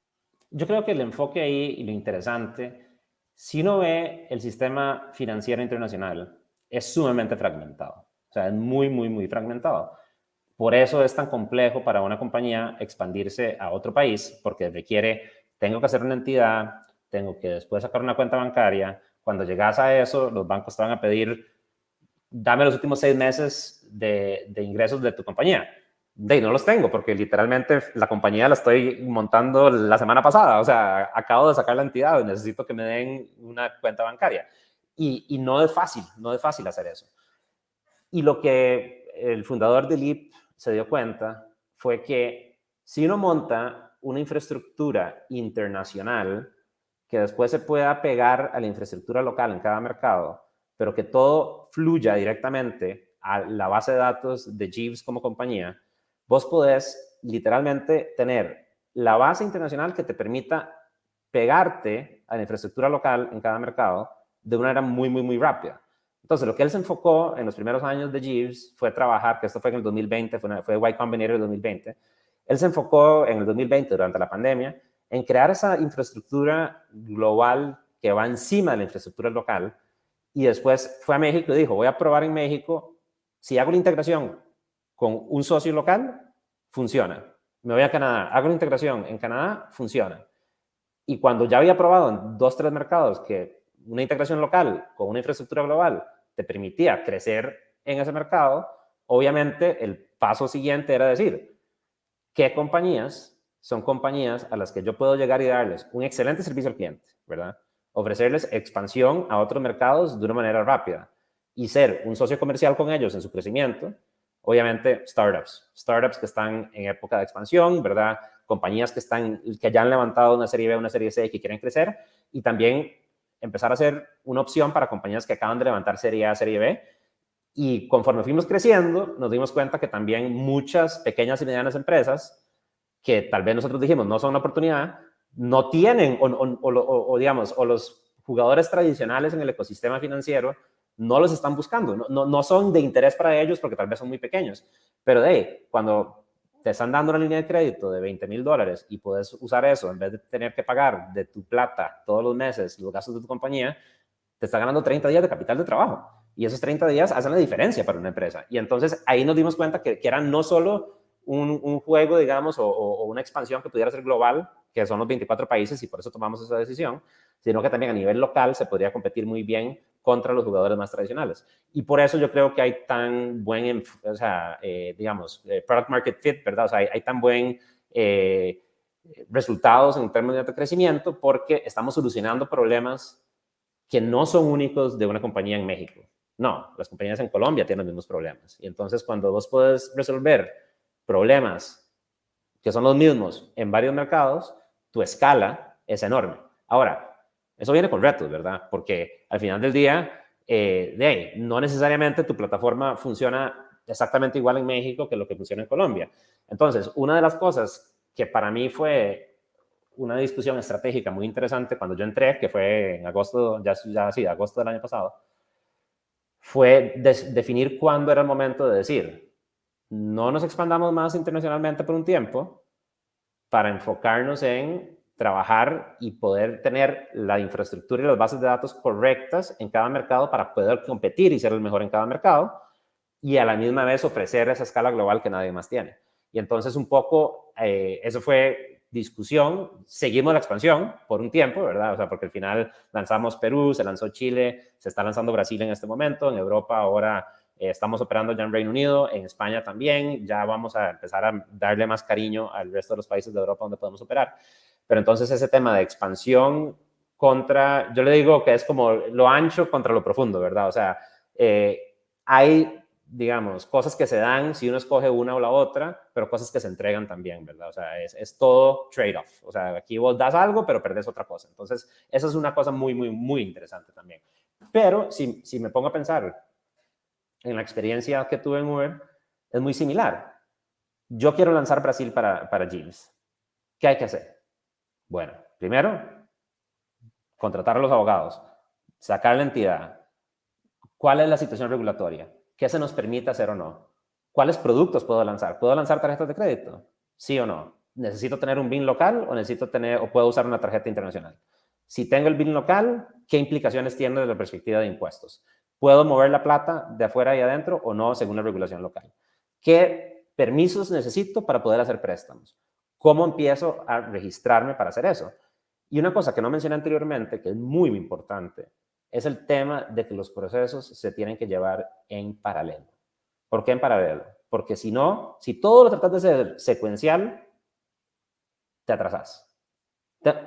Yo creo que el enfoque ahí y lo interesante si uno ve el sistema financiero internacional, es sumamente fragmentado. O sea, es muy, muy, muy fragmentado. Por eso es tan complejo para una compañía expandirse a otro país, porque requiere, tengo que hacer una entidad, tengo que después sacar una cuenta bancaria. Cuando llegas a eso, los bancos te van a pedir, dame los últimos seis meses de, de ingresos de tu compañía de no los tengo porque literalmente la compañía la estoy montando la semana pasada. O sea, acabo de sacar la entidad necesito que me den una cuenta bancaria. Y, y, no es fácil, no es fácil hacer eso. Y lo que el fundador de LIP se dio cuenta fue que si uno monta una infraestructura internacional que después se pueda pegar a la infraestructura local en cada mercado, pero que todo fluya directamente a la base de datos de Jeeves como compañía, vos podés literalmente tener la base internacional que te permita pegarte a la infraestructura local en cada mercado de una manera muy, muy, muy rápida. Entonces, lo que él se enfocó en los primeros años de Jeeves fue trabajar, que esto fue en el 2020, fue, fue Y Combinator el 2020, él se enfocó en el 2020, durante la pandemia, en crear esa infraestructura global que va encima de la infraestructura local y después fue a México y dijo, voy a probar en México, si hago la integración con un socio local, funciona. Me voy a Canadá, hago la integración en Canadá, funciona. Y cuando ya había probado en dos, tres mercados que una integración local con una infraestructura global te permitía crecer en ese mercado, obviamente el paso siguiente era decir, ¿qué compañías son compañías a las que yo puedo llegar y darles un excelente servicio al cliente, ¿verdad? Ofrecerles expansión a otros mercados de una manera rápida y ser un socio comercial con ellos en su crecimiento. Obviamente, startups, startups que están en época de expansión, ¿verdad? Compañías que, están, que ya han levantado una serie B, una serie C y que quieren crecer y también empezar a ser una opción para compañías que acaban de levantar serie A, serie B. Y conforme fuimos creciendo, nos dimos cuenta que también muchas pequeñas y medianas empresas que tal vez nosotros dijimos no son una oportunidad, no tienen, o, digamos, o los jugadores tradicionales en el ecosistema financiero no los están buscando, no, no, son de interés para ellos porque tal vez son muy pequeños, pero de cuando te están dando una línea de crédito de 20 mil dólares y puedes usar eso en vez de tener que pagar de tu plata todos los meses los gastos de tu compañía, te está ganando 30 días de capital de trabajo. Y esos 30 días hacen la diferencia para una empresa. Y entonces ahí nos dimos cuenta que, que eran no solo un, juego, digamos, o, una expansión que pudiera ser global, que son los 24 países y por eso tomamos esa decisión, sino que también a nivel local se podría competir muy bien contra los jugadores más tradicionales. Y por eso yo creo que hay tan buen, o eh, digamos, eh, product market fit, ¿verdad? O sea, hay, tan buen eh, resultados en términos de crecimiento porque estamos solucionando problemas que no son únicos de una compañía en México. No, las compañías en Colombia tienen los mismos problemas. Y entonces cuando vos puedes resolver problemas que son los mismos en varios mercados, tu escala es enorme. Ahora, eso viene con retos, ¿verdad? Porque al final del día, eh, de no necesariamente tu plataforma funciona exactamente igual en México que lo que funciona en Colombia. Entonces, una de las cosas que para mí fue una discusión estratégica muy interesante cuando yo entré, que fue en agosto, ya, ya sí, agosto del año pasado, fue definir cuándo era el momento de decir, no nos expandamos más internacionalmente por un tiempo para enfocarnos en trabajar y poder tener la infraestructura y las bases de datos correctas en cada mercado para poder competir y ser el mejor en cada mercado y a la misma vez ofrecer esa escala global que nadie más tiene. Y entonces un poco, eh, eso fue discusión, seguimos la expansión por un tiempo, ¿verdad? O sea, porque al final lanzamos Perú, se lanzó Chile, se está lanzando Brasil en este momento, en Europa ahora eh, estamos operando ya en Reino Unido, en España también. Ya vamos a empezar a darle más cariño al resto de los países de Europa donde podemos operar. Pero entonces ese tema de expansión contra, yo le digo que es como lo ancho contra lo profundo, ¿verdad? O sea, eh, hay, digamos, cosas que se dan si uno escoge una o la otra, pero cosas que se entregan también, ¿verdad? O sea, es, es todo trade-off. O sea, aquí vos das algo, pero perdés otra cosa. Entonces, esa es una cosa muy, muy, muy interesante también. Pero si, si me pongo a pensar, en la experiencia que tuve en Uber, es muy similar. Yo quiero lanzar Brasil para, para Jeeves. ¿Qué hay que hacer? Bueno, primero, contratar a los abogados, sacar la entidad. ¿Cuál es la situación regulatoria? ¿Qué se nos permite hacer o no? ¿Cuáles productos puedo lanzar? ¿Puedo lanzar tarjetas de crédito? ¿Sí o no? ¿Necesito tener un BIN local o necesito tener o puedo usar una tarjeta internacional? Si tengo el BIN local, ¿qué implicaciones tiene desde la perspectiva de impuestos? ¿Puedo mover la plata de afuera y adentro o no según la regulación local? ¿Qué permisos necesito para poder hacer préstamos? ¿Cómo empiezo a registrarme para hacer eso? Y una cosa que no mencioné anteriormente, que es muy, importante, es el tema de que los procesos se tienen que llevar en paralelo. ¿Por qué en paralelo? Porque si no, si todo lo tratas de ser secuencial, te atrasas.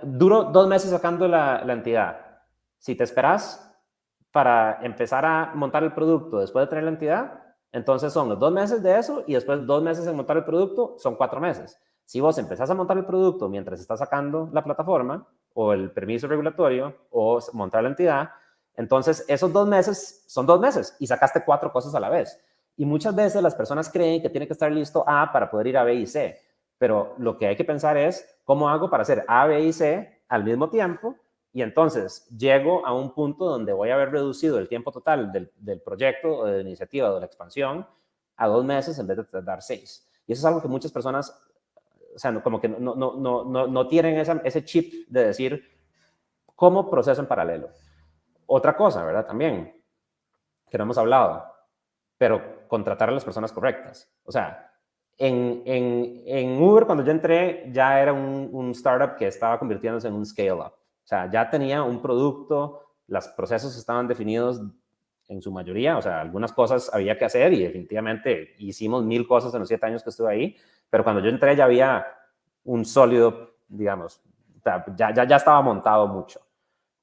duro dos meses sacando la, la entidad. Si te esperas, para empezar a montar el producto después de tener la entidad, entonces son los dos meses de eso y después dos meses en montar el producto, son cuatro meses. Si vos empezás a montar el producto mientras estás sacando la plataforma o el permiso regulatorio o montar la entidad, entonces esos dos meses son dos meses y sacaste cuatro cosas a la vez. Y muchas veces las personas creen que tiene que estar listo A para poder ir a B y C, pero lo que hay que pensar es cómo hago para hacer A, B y C al mismo tiempo y entonces llego a un punto donde voy a haber reducido el tiempo total del, proyecto o de la iniciativa o de la expansión a dos meses en vez de dar seis. Y eso es algo que muchas personas, o sea, como que no, no, no, no, tienen ese chip de decir como proceso en paralelo. Otra cosa, ¿verdad? También, que no hemos hablado, pero contratar a las personas correctas. O sea, en, en, Uber, cuando yo entré, ya era un, un, startup que estaba convirtiéndose en un scale-up. O sea, ya tenía un producto, los procesos estaban definidos en su mayoría, o sea, algunas cosas había que hacer y definitivamente hicimos mil cosas en los siete años que estuve ahí, pero cuando yo entré ya había un sólido, digamos, ya, ya, ya estaba montado mucho.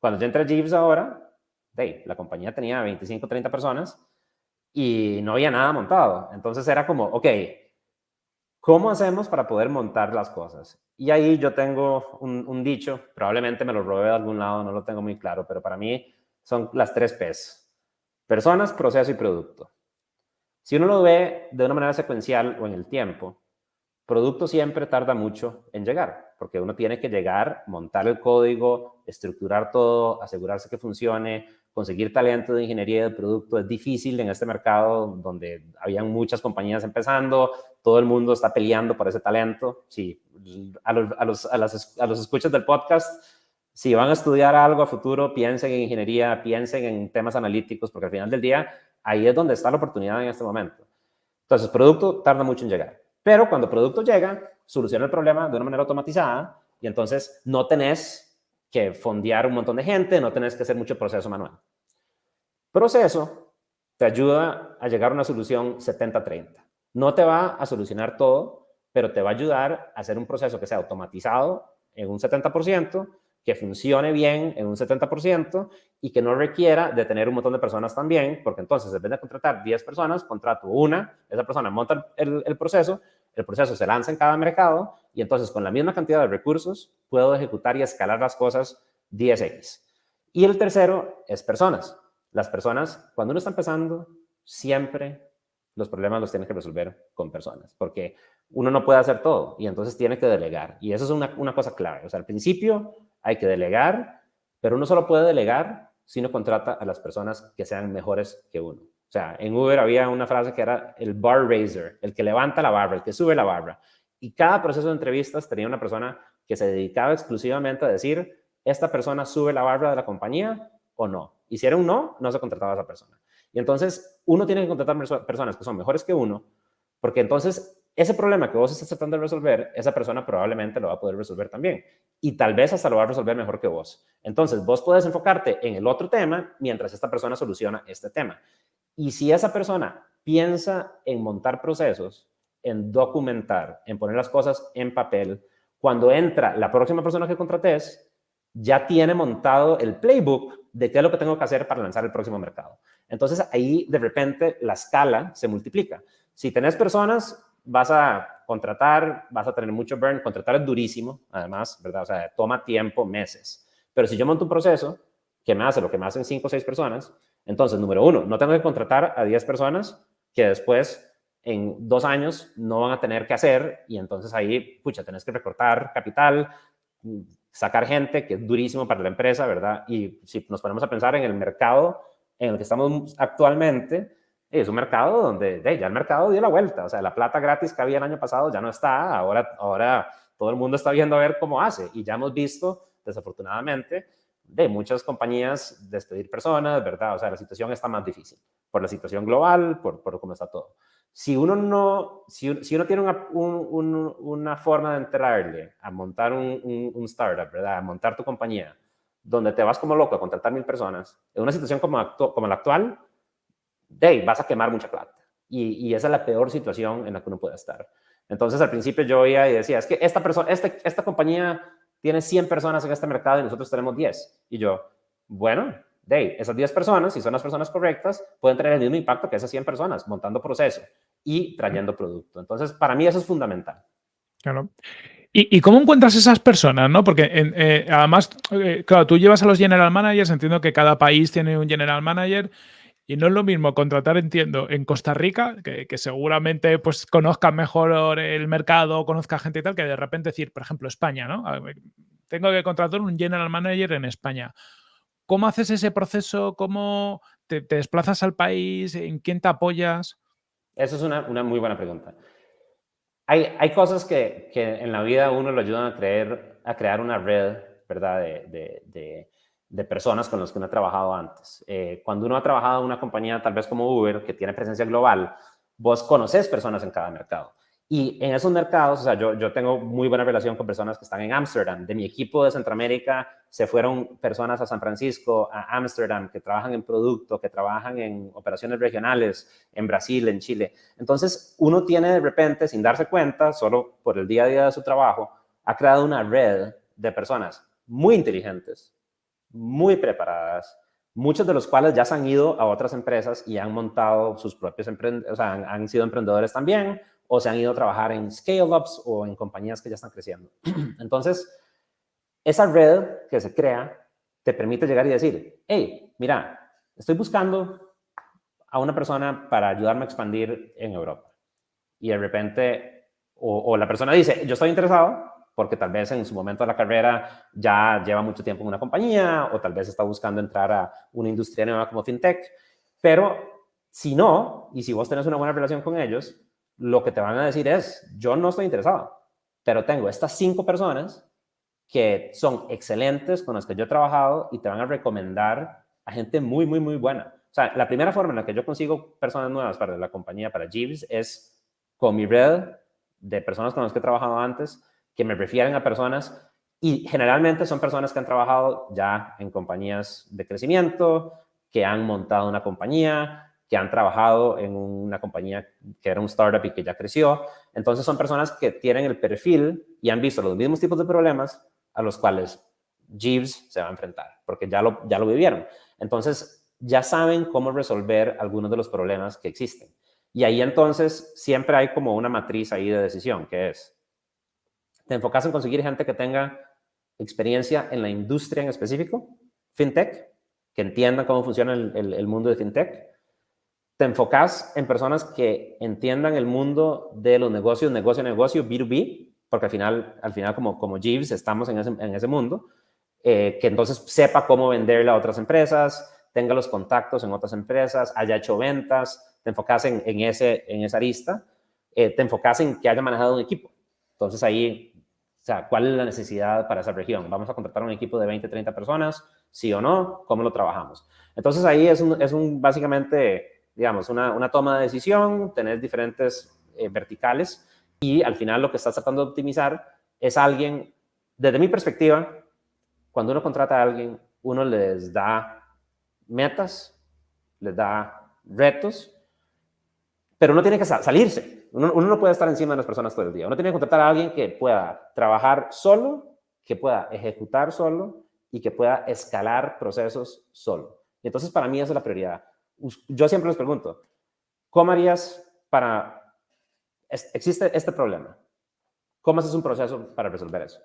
Cuando yo entré a Jeeves ahora, hey, la compañía tenía 25, 30 personas y no había nada montado. Entonces era como, ok, ¿cómo hacemos para poder montar las cosas? Y ahí yo tengo un, dicho, probablemente me lo robé de algún lado, no lo tengo muy claro, pero para mí son las tres P's Personas, proceso y producto. Si uno lo ve de una manera secuencial o en el tiempo, producto siempre tarda mucho en llegar, porque uno tiene que llegar, montar el código, estructurar todo, asegurarse que funcione, conseguir talento de ingeniería de producto. Es difícil en este mercado donde habían muchas compañías empezando, todo el mundo está peleando por ese talento. Sí, a los, a los, a las, a los escuchas del podcast si van a estudiar algo a futuro, piensen en ingeniería, piensen en temas analíticos, porque al final del día ahí es donde está la oportunidad en este momento. Entonces, producto tarda mucho en llegar, pero cuando producto llega, soluciona el problema de una manera automatizada y entonces no tenés que fondear un montón de gente, no tenés que hacer mucho proceso manual. Proceso te ayuda a llegar a una solución 70-30. No te va a solucionar todo, pero te va a ayudar a hacer un proceso que sea automatizado en un 70% que funcione bien en un 70% y que no requiera de tener un montón de personas también, porque entonces en vez de contratar 10 personas, contrato una, esa persona monta el, el, proceso, el proceso se lanza en cada mercado y entonces con la misma cantidad de recursos puedo ejecutar y escalar las cosas 10x. Y el tercero es personas. Las personas, cuando uno está empezando, siempre los problemas los tiene que resolver con personas, porque uno no puede hacer todo y entonces tiene que delegar. Y eso es una, una cosa clave. O sea, al principio hay que delegar, pero uno solo puede delegar si uno contrata a las personas que sean mejores que uno. O sea, en Uber había una frase que era el bar raiser, el que levanta la barra, el que sube la barra. Y cada proceso de entrevistas tenía una persona que se dedicaba exclusivamente a decir, esta persona sube la barra de la compañía o no. Y si era un no, no se contrataba a esa persona. Y entonces uno tiene que contratar personas que son mejores que uno, porque entonces ese problema que vos estás tratando de resolver, esa persona probablemente lo va a poder resolver también. Y tal vez hasta lo va a resolver mejor que vos. Entonces, vos puedes enfocarte en el otro tema mientras esta persona soluciona este tema. Y si esa persona piensa en montar procesos, en documentar, en poner las cosas en papel, cuando entra la próxima persona que contrates, ya tiene montado el playbook de qué es lo que tengo que hacer para lanzar el próximo mercado. Entonces, ahí de repente la escala se multiplica. Si tenés personas vas a contratar, vas a tener mucho burn. Contratar es durísimo, además, ¿verdad? O sea, toma tiempo, meses. Pero si yo monto un proceso que me hace lo que me hacen cinco o seis personas, entonces, número uno, no tengo que contratar a 10 personas que después en dos años no van a tener que hacer y entonces ahí, pucha, tenés que recortar capital, sacar gente, que es durísimo para la empresa, ¿verdad? Y si nos ponemos a pensar en el mercado en el que estamos actualmente, es un mercado donde ya el mercado dio la vuelta. O sea, la plata gratis que había el año pasado ya no está. Ahora, ahora todo el mundo está viendo a ver cómo hace. Y ya hemos visto, desafortunadamente, de muchas compañías despedir personas, ¿verdad? O sea, la situación está más difícil por la situación global, por, por cómo está todo. Si uno no, si, si uno tiene una, una, forma de enterarle a montar un, un, startup, ¿verdad? A montar tu compañía, donde te vas como loco a contratar mil personas, en una situación como, como la actual, de vas a quemar mucha plata. Y, esa es la peor situación en la que uno puede estar. Entonces, al principio yo oía y decía, es que esta, persona, este, esta compañía tiene 100 personas en este mercado y nosotros tenemos 10. Y yo, bueno, de esas 10 personas, si son las personas correctas, pueden tener el mismo impacto que esas 100 personas montando proceso y trayendo producto. Entonces, para mí eso es fundamental. Claro. ¿Y, cómo encuentras esas personas? ¿no? Porque eh, además, eh, claro, tú llevas a los general managers, entiendo que cada país tiene un general manager. Y no es lo mismo contratar, entiendo, en Costa Rica, que, seguramente pues conozcan mejor el mercado, conozca gente y tal, que de repente decir, por ejemplo, España, ¿no? Tengo que contratar un general manager en España. ¿Cómo haces ese proceso? ¿Cómo te, desplazas al país? ¿En quién te apoyas? Esa es una, muy buena pregunta. Hay, cosas que, en la vida uno lo ayudan a, crear una red, ¿verdad? de, de personas con las que uno ha trabajado antes. Eh, cuando uno ha trabajado en una compañía tal vez como Uber, que tiene presencia global, vos conoces personas en cada mercado. Y en esos mercados, o sea, yo, yo tengo muy buena relación con personas que están en Ámsterdam. De mi equipo de Centroamérica se fueron personas a San Francisco, a Ámsterdam, que trabajan en producto, que trabajan en operaciones regionales, en Brasil, en Chile. Entonces, uno tiene de repente, sin darse cuenta, solo por el día a día de su trabajo, ha creado una red de personas muy inteligentes, muy preparadas, muchos de los cuales ya se han ido a otras empresas y han montado sus propios emprendedores, o sea, han sido emprendedores también o se han ido a trabajar en scale-ups o en compañías que ya están creciendo. Entonces, esa red que se crea te permite llegar y decir, hey, mira, estoy buscando a una persona para ayudarme a expandir en Europa. Y de repente, o, la persona dice, yo estoy interesado, porque tal vez en su momento de la carrera ya lleva mucho tiempo en una compañía o tal vez está buscando entrar a una industria nueva como fintech, pero si no, y si vos tenés una buena relación con ellos, lo que te van a decir es, yo no estoy interesado, pero tengo estas cinco personas que son excelentes con las que yo he trabajado y te van a recomendar a gente muy, muy, muy buena. O sea, la primera forma en la que yo consigo personas nuevas para la compañía, para Jeeves, es con mi red de personas con las que he trabajado antes, que me refieren a personas y generalmente son personas que han trabajado ya en compañías de crecimiento, que han montado una compañía, que han trabajado en una compañía que era un startup y que ya creció. Entonces son personas que tienen el perfil y han visto los mismos tipos de problemas a los cuales Jeeves se va a enfrentar, porque ya lo, ya lo vivieron. Entonces ya saben cómo resolver algunos de los problemas que existen. Y ahí entonces siempre hay como una matriz ahí de decisión, que es, te enfocas en conseguir gente que tenga experiencia en la industria en específico, fintech, que entienda cómo funciona el, el mundo de fintech, te enfocas en personas que entiendan el mundo de los negocios, negocio a negocio, B2B, porque al final, al final como, como Jeeves estamos en ese, en ese mundo, eh, que entonces sepa cómo venderle a otras empresas, tenga los contactos en otras empresas, haya hecho ventas, te enfocas en, en ese, en esa arista, eh, te enfocas en que haya manejado un equipo. Entonces ahí, o sea, ¿cuál es la necesidad para esa región? ¿Vamos a contratar un equipo de 20, 30 personas? ¿Sí o no? ¿Cómo lo trabajamos? Entonces ahí es un, es un básicamente digamos, una, una toma de decisión, tener diferentes eh, verticales y al final lo que estás tratando de optimizar es alguien, desde mi perspectiva, cuando uno contrata a alguien, uno les da metas, les da retos, pero uno tiene que salirse. Uno, uno, no puede estar encima de las personas todo el día. Uno tiene que contratar a alguien que pueda trabajar solo, que pueda ejecutar solo y que pueda escalar procesos solo. Y entonces para mí esa es la prioridad yo siempre les pregunto, ¿cómo harías para... Existe este problema. ¿Cómo haces un proceso para resolver eso?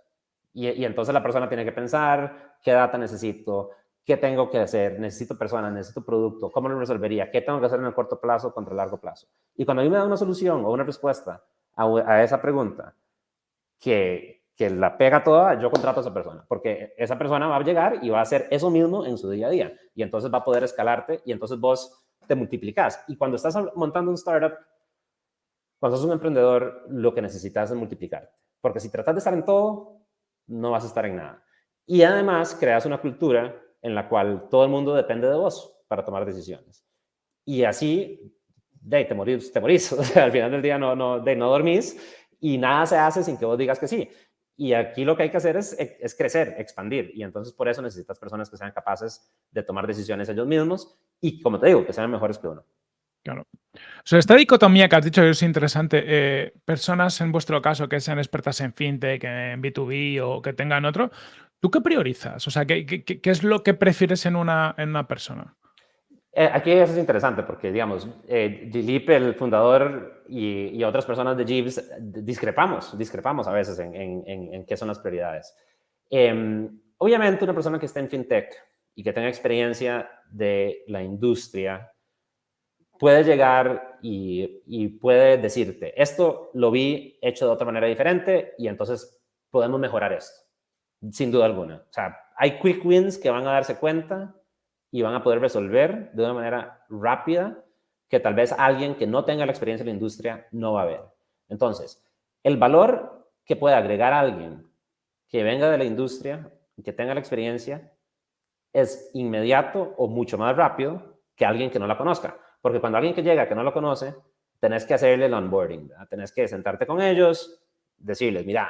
Y, entonces la persona tiene que pensar, ¿qué data necesito? ¿Qué tengo que hacer? ¿Necesito personas? ¿Necesito producto? ¿Cómo lo resolvería? ¿Qué tengo que hacer en el corto plazo contra el largo plazo? Y cuando a mí me da una solución o una respuesta a, a esa pregunta que, que la pega toda, yo contrato a esa persona, porque esa persona va a llegar y va a hacer eso mismo en su día a día, y entonces va a poder escalarte, y entonces vos te multiplicas. Y cuando estás montando un startup, cuando sos un emprendedor, lo que necesitas es multiplicarte, porque si tratas de estar en todo, no vas a estar en nada. Y además creas una cultura en la cual todo el mundo depende de vos para tomar decisiones. Y así, de, te morís, te morís. O sea, al final del día no, no, no dormís y nada se hace sin que vos digas que sí. Y aquí lo que hay que hacer es, es, crecer, expandir. Y entonces por eso necesitas personas que sean capaces de tomar decisiones ellos mismos y, como te digo, que sean mejores que uno. Claro. O sea, esta dicotomía que has dicho es interesante. Eh, personas en vuestro caso que sean expertas en fintech, en B2B o que tengan otro, ¿tú qué priorizas? O sea, ¿qué, qué, qué es lo que prefieres en una, en una persona? Eh, aquí eso es interesante porque, digamos, eh, Dilip, el fundador, y, otras personas de Jeeves discrepamos, discrepamos a veces en, en, en, qué son las prioridades. Em, obviamente, una persona que esté en fintech y que tenga experiencia de la industria puede llegar y, y, puede decirte, esto lo vi hecho de otra manera diferente y entonces podemos mejorar esto, sin duda alguna. O sea, hay quick wins que van a darse cuenta y van a poder resolver de una manera rápida que tal vez alguien que no tenga la experiencia en la industria no va a ver. Entonces, el valor que puede agregar alguien que venga de la industria y que tenga la experiencia es inmediato o mucho más rápido que alguien que no la conozca. Porque cuando alguien que llega que no lo conoce, tenés que hacerle el onboarding, tenés que sentarte con ellos, decirles, mira,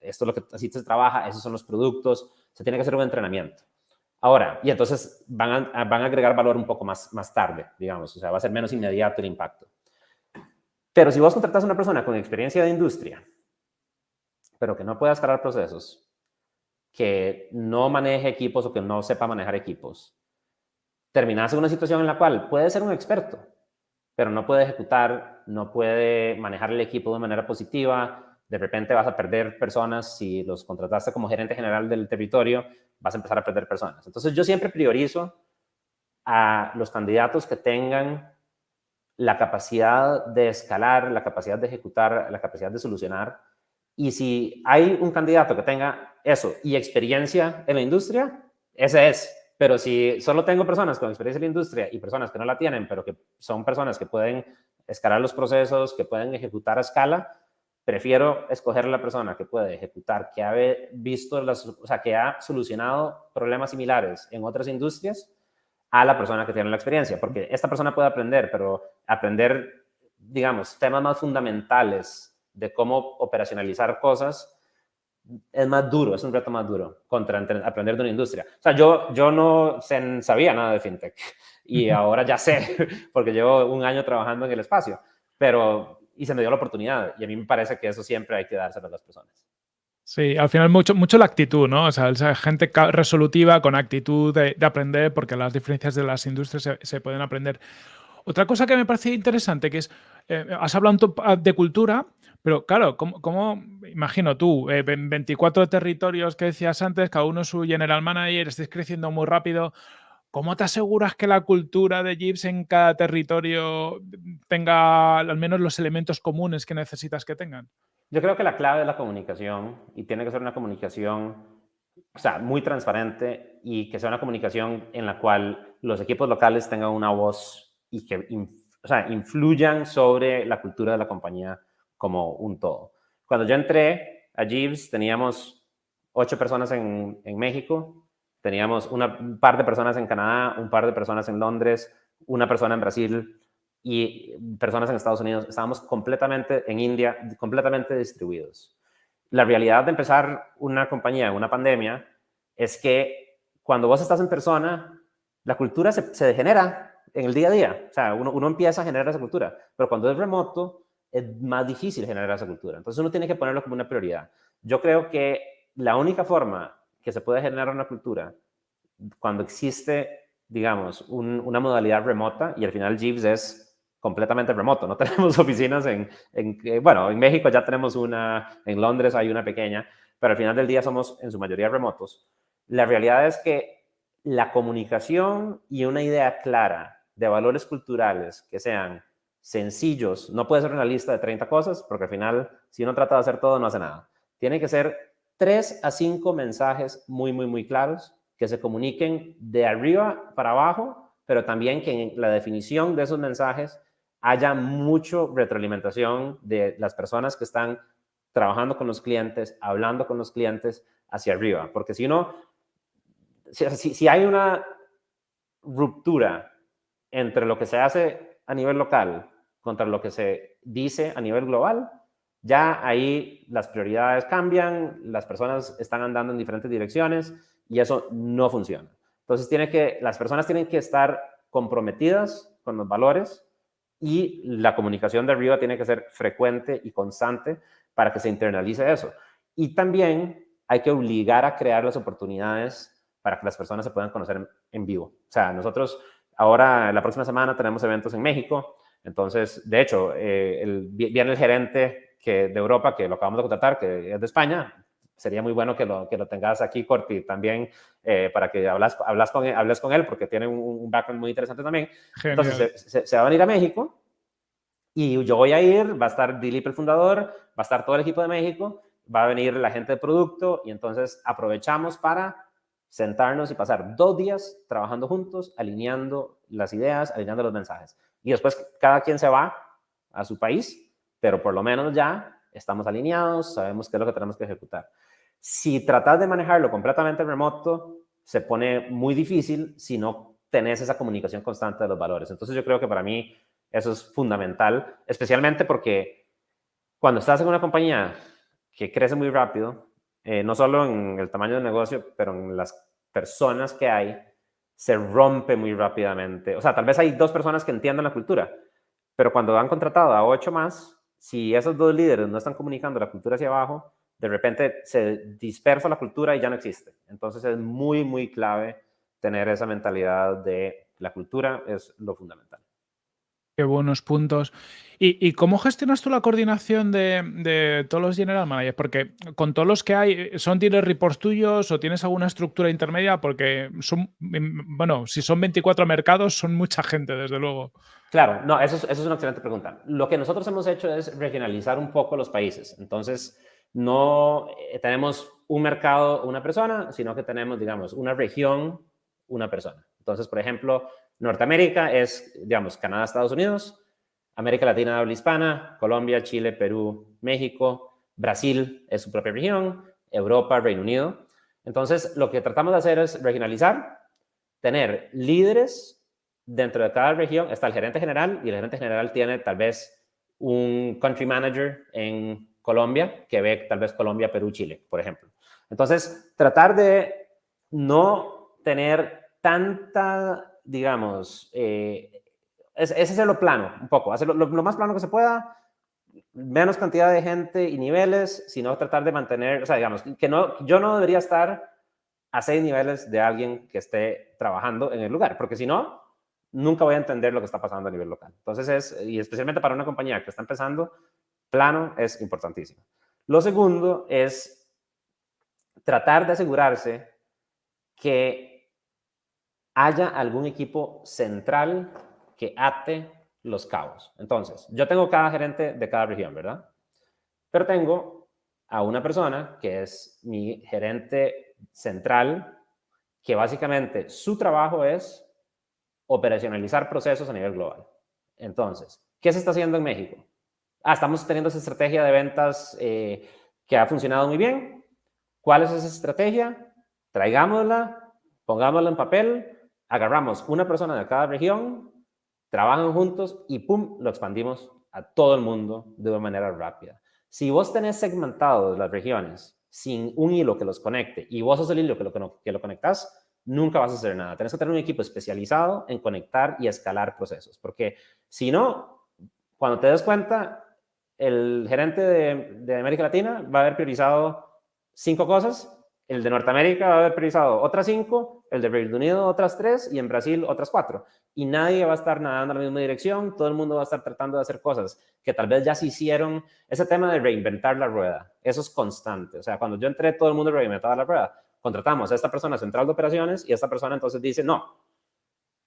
esto es lo que así se trabaja, esos son los productos, se tiene que hacer un entrenamiento. Ahora, y entonces van a, van a agregar valor un poco más, más tarde, digamos, o sea, va a ser menos inmediato el impacto. Pero si vos contratas a una persona con experiencia de industria, pero que no pueda escalar procesos, que no maneje equipos o que no sepa manejar equipos, terminas en una situación en la cual puede ser un experto, pero no puede ejecutar, no puede manejar el equipo de manera positiva, de repente vas a perder personas, si los contrataste como gerente general del territorio, vas a empezar a perder personas. Entonces yo siempre priorizo a los candidatos que tengan la capacidad de escalar, la capacidad de ejecutar, la capacidad de solucionar. Y si hay un candidato que tenga eso y experiencia en la industria, ese es. Pero si solo tengo personas con experiencia en la industria y personas que no la tienen, pero que son personas que pueden escalar los procesos, que pueden ejecutar a escala, prefiero escoger a la persona que puede ejecutar, que ha visto, las, o sea, que ha solucionado problemas similares en otras industrias, a la persona que tiene la experiencia, porque esta persona puede aprender, pero aprender, digamos, temas más fundamentales de cómo operacionalizar cosas es más duro, es un reto más duro contra aprender de una industria. O sea, yo, yo no sabía nada de fintech y ahora ya sé, porque llevo un año trabajando en el espacio, pero y se me dio la oportunidad y a mí me parece que eso siempre hay que dárselo a las personas. Sí, al final mucho, mucho la actitud, ¿no? O sea, esa gente resolutiva con actitud de, aprender, porque las diferencias de las industrias se, pueden aprender. Otra cosa que me parece interesante, que es, eh, has hablado de cultura, pero claro, ¿cómo, imagino tú, 24 eh, territorios que decías antes, cada uno su general manager, estés creciendo muy rápido, ¿cómo te aseguras que la cultura de Jeeps en cada territorio tenga al menos los elementos comunes que necesitas que tengan? Yo creo que la clave es la comunicación y tiene que ser una comunicación, o sea, muy transparente y que sea una comunicación en la cual los equipos locales tengan una voz y que o sea, influyan sobre la cultura de la compañía como un todo. Cuando yo entré a Jeeves teníamos ocho personas en, en México, teníamos un par de personas en Canadá, un par de personas en Londres, una persona en Brasil y personas en Estados Unidos. Estábamos completamente en India, completamente distribuidos. La realidad de empezar una compañía en una pandemia es que cuando vos estás en persona, la cultura se, se degenera en el día a día. O sea, uno, uno empieza a generar esa cultura, pero cuando es remoto, es más difícil generar esa cultura. Entonces uno tiene que ponerlo como una prioridad. Yo creo que la única forma que se puede generar una cultura cuando existe, digamos, una modalidad remota y al final Jeeves es completamente remoto. No tenemos oficinas en, en, eh, bueno, en México ya tenemos una, en Londres hay una pequeña, pero al final del día somos en su mayoría remotos. La realidad es que la comunicación y una idea clara de valores culturales que sean sencillos, no puede ser una lista de 30 cosas, porque al final, si uno trata de hacer todo, no hace nada. Tiene que ser tres a cinco mensajes muy, muy, muy claros que se comuniquen de arriba para abajo, pero también que en la definición de esos mensajes haya mucho retroalimentación de las personas que están trabajando con los clientes, hablando con los clientes hacia arriba, porque si no, si, hay una ruptura entre lo que se hace a nivel local contra lo que se dice a nivel global, ya ahí las prioridades cambian, las personas están andando en diferentes direcciones y eso no funciona. Entonces tiene que, las personas tienen que estar comprometidas con los valores y la comunicación de arriba tiene que ser frecuente y constante para que se internalice eso. Y también hay que obligar a crear las oportunidades para que las personas se puedan conocer en, vivo. O sea, nosotros ahora, la próxima semana, tenemos eventos en México. Entonces, de hecho, eh, viene el gerente que, de Europa, que lo acabamos de contratar, que es de España. Sería muy bueno que lo, que lo tengas aquí, Corti, también eh, para que hablas, hablas con, hables con él, porque tiene un, background muy interesante también. Entonces, se, se, va a venir a México y yo voy a ir, va a estar Dilip, el fundador, va a estar todo el equipo de México, va a venir la gente de producto y entonces aprovechamos para sentarnos y pasar dos días trabajando juntos, alineando las ideas, alineando los mensajes. Y después cada quien se va a su país, pero por lo menos ya estamos alineados, sabemos qué es lo que tenemos que ejecutar. Si tratas de manejarlo completamente remoto, se pone muy difícil si no tenés esa comunicación constante de los valores. Entonces yo creo que para mí eso es fundamental, especialmente porque cuando estás en una compañía que crece muy rápido, eh, no solo en el tamaño del negocio, pero en las personas que hay, se rompe muy rápidamente. O sea, tal vez hay dos personas que entiendan la cultura, pero cuando han contratado a ocho más, si esos dos líderes no están comunicando la cultura hacia abajo, de repente se dispersa la cultura y ya no existe. Entonces es muy, muy clave tener esa mentalidad de la cultura es lo fundamental. Qué buenos puntos. ¿Y, cómo gestionas tú la coordinación de, todos los general managers? Porque con todos los que hay, ¿son tienes reports tuyos o tienes alguna estructura intermedia? Porque son, bueno, si son 24 mercados, son mucha gente, desde luego. Claro, no, eso es, una excelente pregunta. Lo que nosotros hemos hecho es regionalizar un poco los países. Entonces, no eh, tenemos un mercado, una persona, sino que tenemos, digamos, una región, una persona. Entonces, por ejemplo, Norteamérica es, digamos, Canadá, Estados Unidos, América Latina, habla hispana, Colombia, Chile, Perú, México, Brasil es su propia región, Europa, Reino Unido. Entonces, lo que tratamos de hacer es regionalizar, tener líderes dentro de cada región. Está el gerente general y el gerente general tiene tal vez un country manager en Colombia que ve tal vez Colombia, Perú, Chile, por ejemplo. Entonces, tratar de no tener tanta digamos, eh, ese es lo plano, un poco, hacerlo lo, más plano que se pueda, menos cantidad de gente y niveles, sino tratar de mantener, o sea, digamos, que no, yo no debería estar a seis niveles de alguien que esté trabajando en el lugar, porque si no, nunca voy a entender lo que está pasando a nivel local. Entonces es, y especialmente para una compañía que está empezando, plano es importantísimo. Lo segundo es tratar de asegurarse que haya algún equipo central que ate los cabos. Entonces, yo tengo cada gerente de cada región, ¿verdad? Pero tengo a una persona que es mi gerente central, que básicamente su trabajo es operacionalizar procesos a nivel global. Entonces, ¿qué se está haciendo en México? Ah, estamos teniendo esa estrategia de ventas eh, que ha funcionado muy bien. ¿Cuál es esa estrategia? Traigámosla, pongámosla en papel, agarramos una persona de cada región, trabajan juntos y ¡pum! lo expandimos a todo el mundo de una manera rápida. Si vos tenés segmentados las regiones sin un hilo que los conecte y vos sos el hilo que lo, que lo conectas, nunca vas a hacer nada. Tenés que tener un equipo especializado en conectar y escalar procesos, porque si no, cuando te des cuenta, el gerente de, de América Latina va a haber priorizado cinco cosas el de Norteamérica va a haber priorizado otras cinco, el de Reino Unido otras tres y en Brasil otras cuatro. Y nadie va a estar nadando en la misma dirección, todo el mundo va a estar tratando de hacer cosas que tal vez ya se hicieron. Ese tema de reinventar la rueda, eso es constante. O sea, cuando yo entré, todo el mundo reinventaba la rueda. Contratamos a esta persona central de operaciones y esta persona entonces dice, no,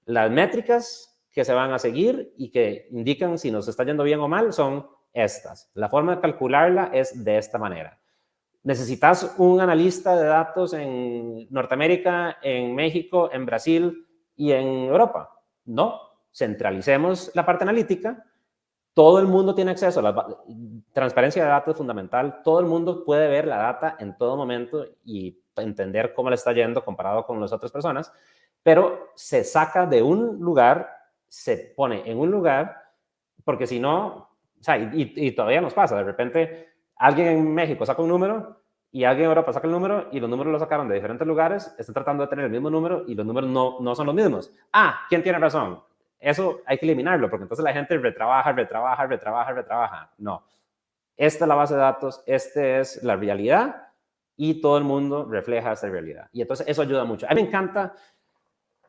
las métricas que se van a seguir y que indican si nos está yendo bien o mal son estas. La forma de calcularla es de esta manera. ¿Necesitas un analista de datos en Norteamérica, en México, en Brasil y en Europa? No, centralicemos la parte analítica. Todo el mundo tiene acceso a la transparencia de datos es fundamental. Todo el mundo puede ver la data en todo momento y entender cómo le está yendo comparado con las otras personas, pero se saca de un lugar, se pone en un lugar, porque si no, o sea, y, y todavía nos pasa, de repente alguien en México saca un número y alguien en Europa saca el número y los números los sacaron de diferentes lugares, están tratando de tener el mismo número y los números no, no son los mismos. Ah, ¿quién tiene razón? Eso hay que eliminarlo porque entonces la gente retrabaja, retrabaja, retrabaja, retrabaja. No. Esta es la base de datos, esta es la realidad y todo el mundo refleja esa realidad. Y entonces eso ayuda mucho. A mí me encanta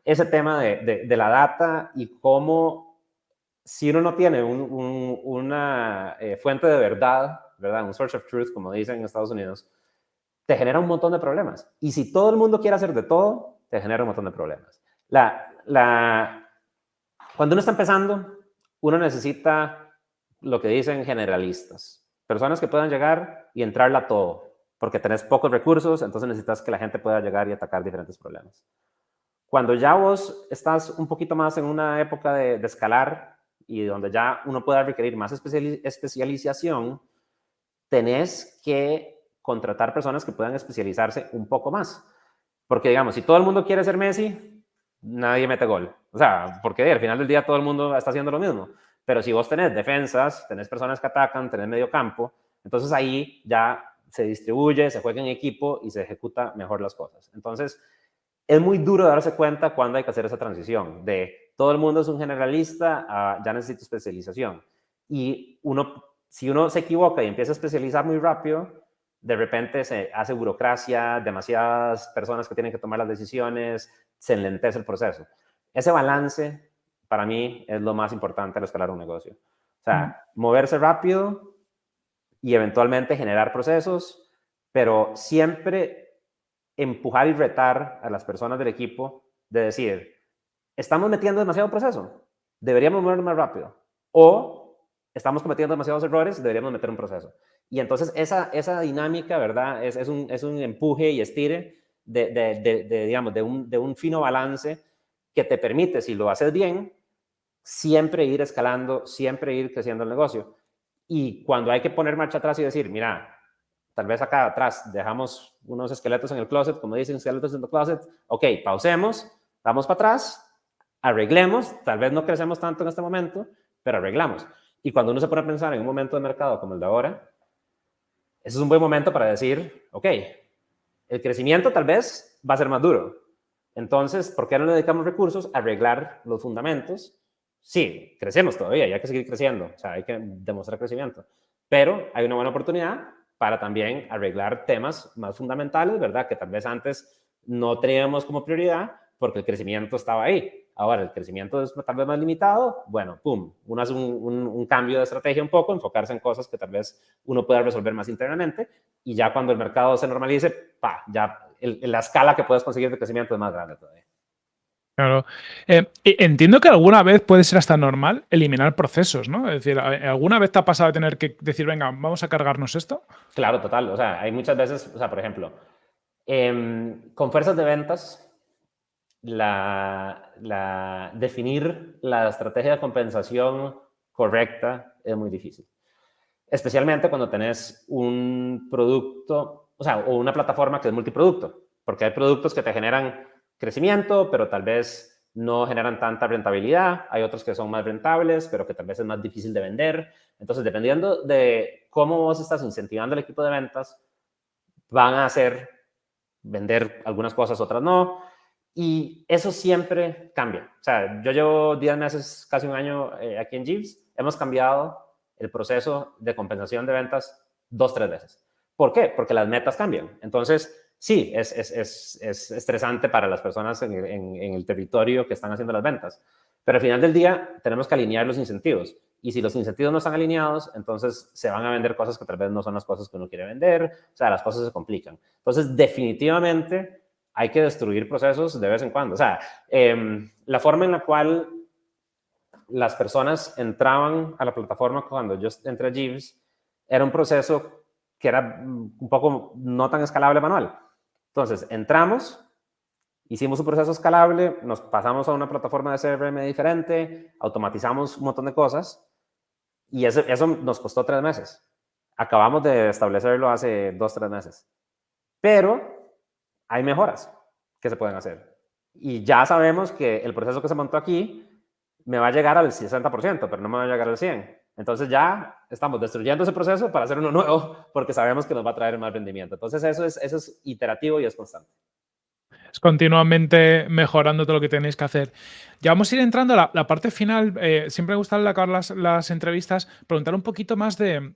ese tema de, de, la data y cómo si uno no tiene una eh, fuente de verdad, ¿verdad? Un source of truth, como dicen en Estados Unidos, te genera un montón de problemas. Y si todo el mundo quiere hacer de todo, te genera un montón de problemas. La, la, cuando uno está empezando, uno necesita lo que dicen generalistas. Personas que puedan llegar y entrarla a todo. Porque tenés pocos recursos, entonces necesitas que la gente pueda llegar y atacar diferentes problemas. Cuando ya vos estás un poquito más en una época de, de escalar y donde ya uno pueda requerir más especialización, tenés que contratar personas que puedan especializarse un poco más. Porque, digamos, si todo el mundo quiere ser Messi, nadie mete gol. O sea, porque al final del día todo el mundo está haciendo lo mismo. Pero si vos tenés defensas, tenés personas que atacan, tenés medio campo, entonces ahí ya se distribuye, se juega en equipo y se ejecuta mejor las cosas. Entonces, es muy duro darse cuenta cuando hay que hacer esa transición de todo el mundo es un generalista a ya necesito especialización. Y uno, si uno se equivoca y empieza a especializar muy rápido, de repente se hace burocracia, demasiadas personas que tienen que tomar las decisiones, se enlentece el proceso. Ese balance, para mí, es lo más importante al escalar un negocio. O sea, moverse rápido y eventualmente generar procesos, pero siempre empujar y retar a las personas del equipo de decir, estamos metiendo demasiado proceso, deberíamos movernos más rápido. O estamos cometiendo demasiados errores, deberíamos meter un proceso. Y entonces esa, esa dinámica, ¿verdad? Es, es, un, es un empuje y estire de, de, de, digamos, de un, de un fino balance que te permite, si lo haces bien, siempre ir escalando, siempre ir creciendo el negocio. Y cuando hay que poner marcha atrás y decir, mira, tal vez acá atrás dejamos unos esqueletos en el closet, como dicen, esqueletos en el closet, ok, pausemos, vamos para atrás, arreglemos, tal vez no crecemos tanto en este momento, pero arreglamos. Y cuando uno se pone a pensar en un momento de mercado como el de ahora, ese es un buen momento para decir, ok, el crecimiento tal vez va a ser más duro. Entonces, ¿por qué no le dedicamos recursos a arreglar los fundamentos? Sí, crecemos todavía hay que seguir creciendo, o sea, hay que demostrar crecimiento. Pero hay una buena oportunidad para también arreglar temas más fundamentales, ¿verdad? Que tal vez antes no teníamos como prioridad porque el crecimiento estaba ahí. Ahora, el crecimiento es tal vez más limitado, bueno, pum, uno hace un, cambio de estrategia un poco, enfocarse en cosas que tal vez uno pueda resolver más internamente y ya cuando el mercado se normalice, pa, ya la escala que puedes conseguir de crecimiento es más grande todavía. Claro. Eh, entiendo que alguna vez puede ser hasta normal eliminar procesos, ¿no? Es decir, ¿alguna vez te ha pasado de tener que decir, venga, vamos a cargarnos esto? Claro, total. O sea, hay muchas veces, o sea, por ejemplo, em, con fuerzas de ventas, la, definir la estrategia de compensación correcta es muy difícil. Especialmente cuando tenés un producto, o sea, o una plataforma que es multiproducto, porque hay productos que te generan crecimiento, pero tal vez no generan tanta rentabilidad. Hay otros que son más rentables, pero que tal vez es más difícil de vender. Entonces, dependiendo de cómo vos estás incentivando el equipo de ventas, van a hacer vender algunas cosas, otras no. Y eso siempre cambia. O sea, yo llevo 10 meses, casi un año eh, aquí en Jeeves. Hemos cambiado el proceso de compensación de ventas dos, tres veces. ¿Por qué? Porque las metas cambian. Entonces, sí, es, es, es, es estresante para las personas en, en, el territorio que están haciendo las ventas. Pero al final del día tenemos que alinear los incentivos. Y si los incentivos no están alineados, entonces se van a vender cosas que tal vez no son las cosas que uno quiere vender. O sea, las cosas se complican. Entonces, definitivamente hay que destruir procesos de vez en cuando. O sea, em, la forma en la cual las personas entraban a la plataforma cuando yo entré a Jeeves era un proceso que era un poco no tan escalable manual. Entonces, entramos, hicimos un proceso escalable, nos pasamos a una plataforma de CRM diferente, automatizamos un montón de cosas y eso, eso nos costó tres meses. Acabamos de establecerlo hace dos, tres meses. Pero hay mejoras que se pueden hacer. Y ya sabemos que el proceso que se montó aquí me va a llegar al 60%, pero no me va a llegar al 100%. Entonces ya estamos destruyendo ese proceso para hacer uno nuevo porque sabemos que nos va a traer más rendimiento. Entonces eso es, eso es iterativo y es constante. Es continuamente mejorando todo lo que tenéis que hacer. Ya vamos a ir entrando a la, parte final. Eh, siempre me gusta acabar las, las entrevistas, preguntar un poquito más de,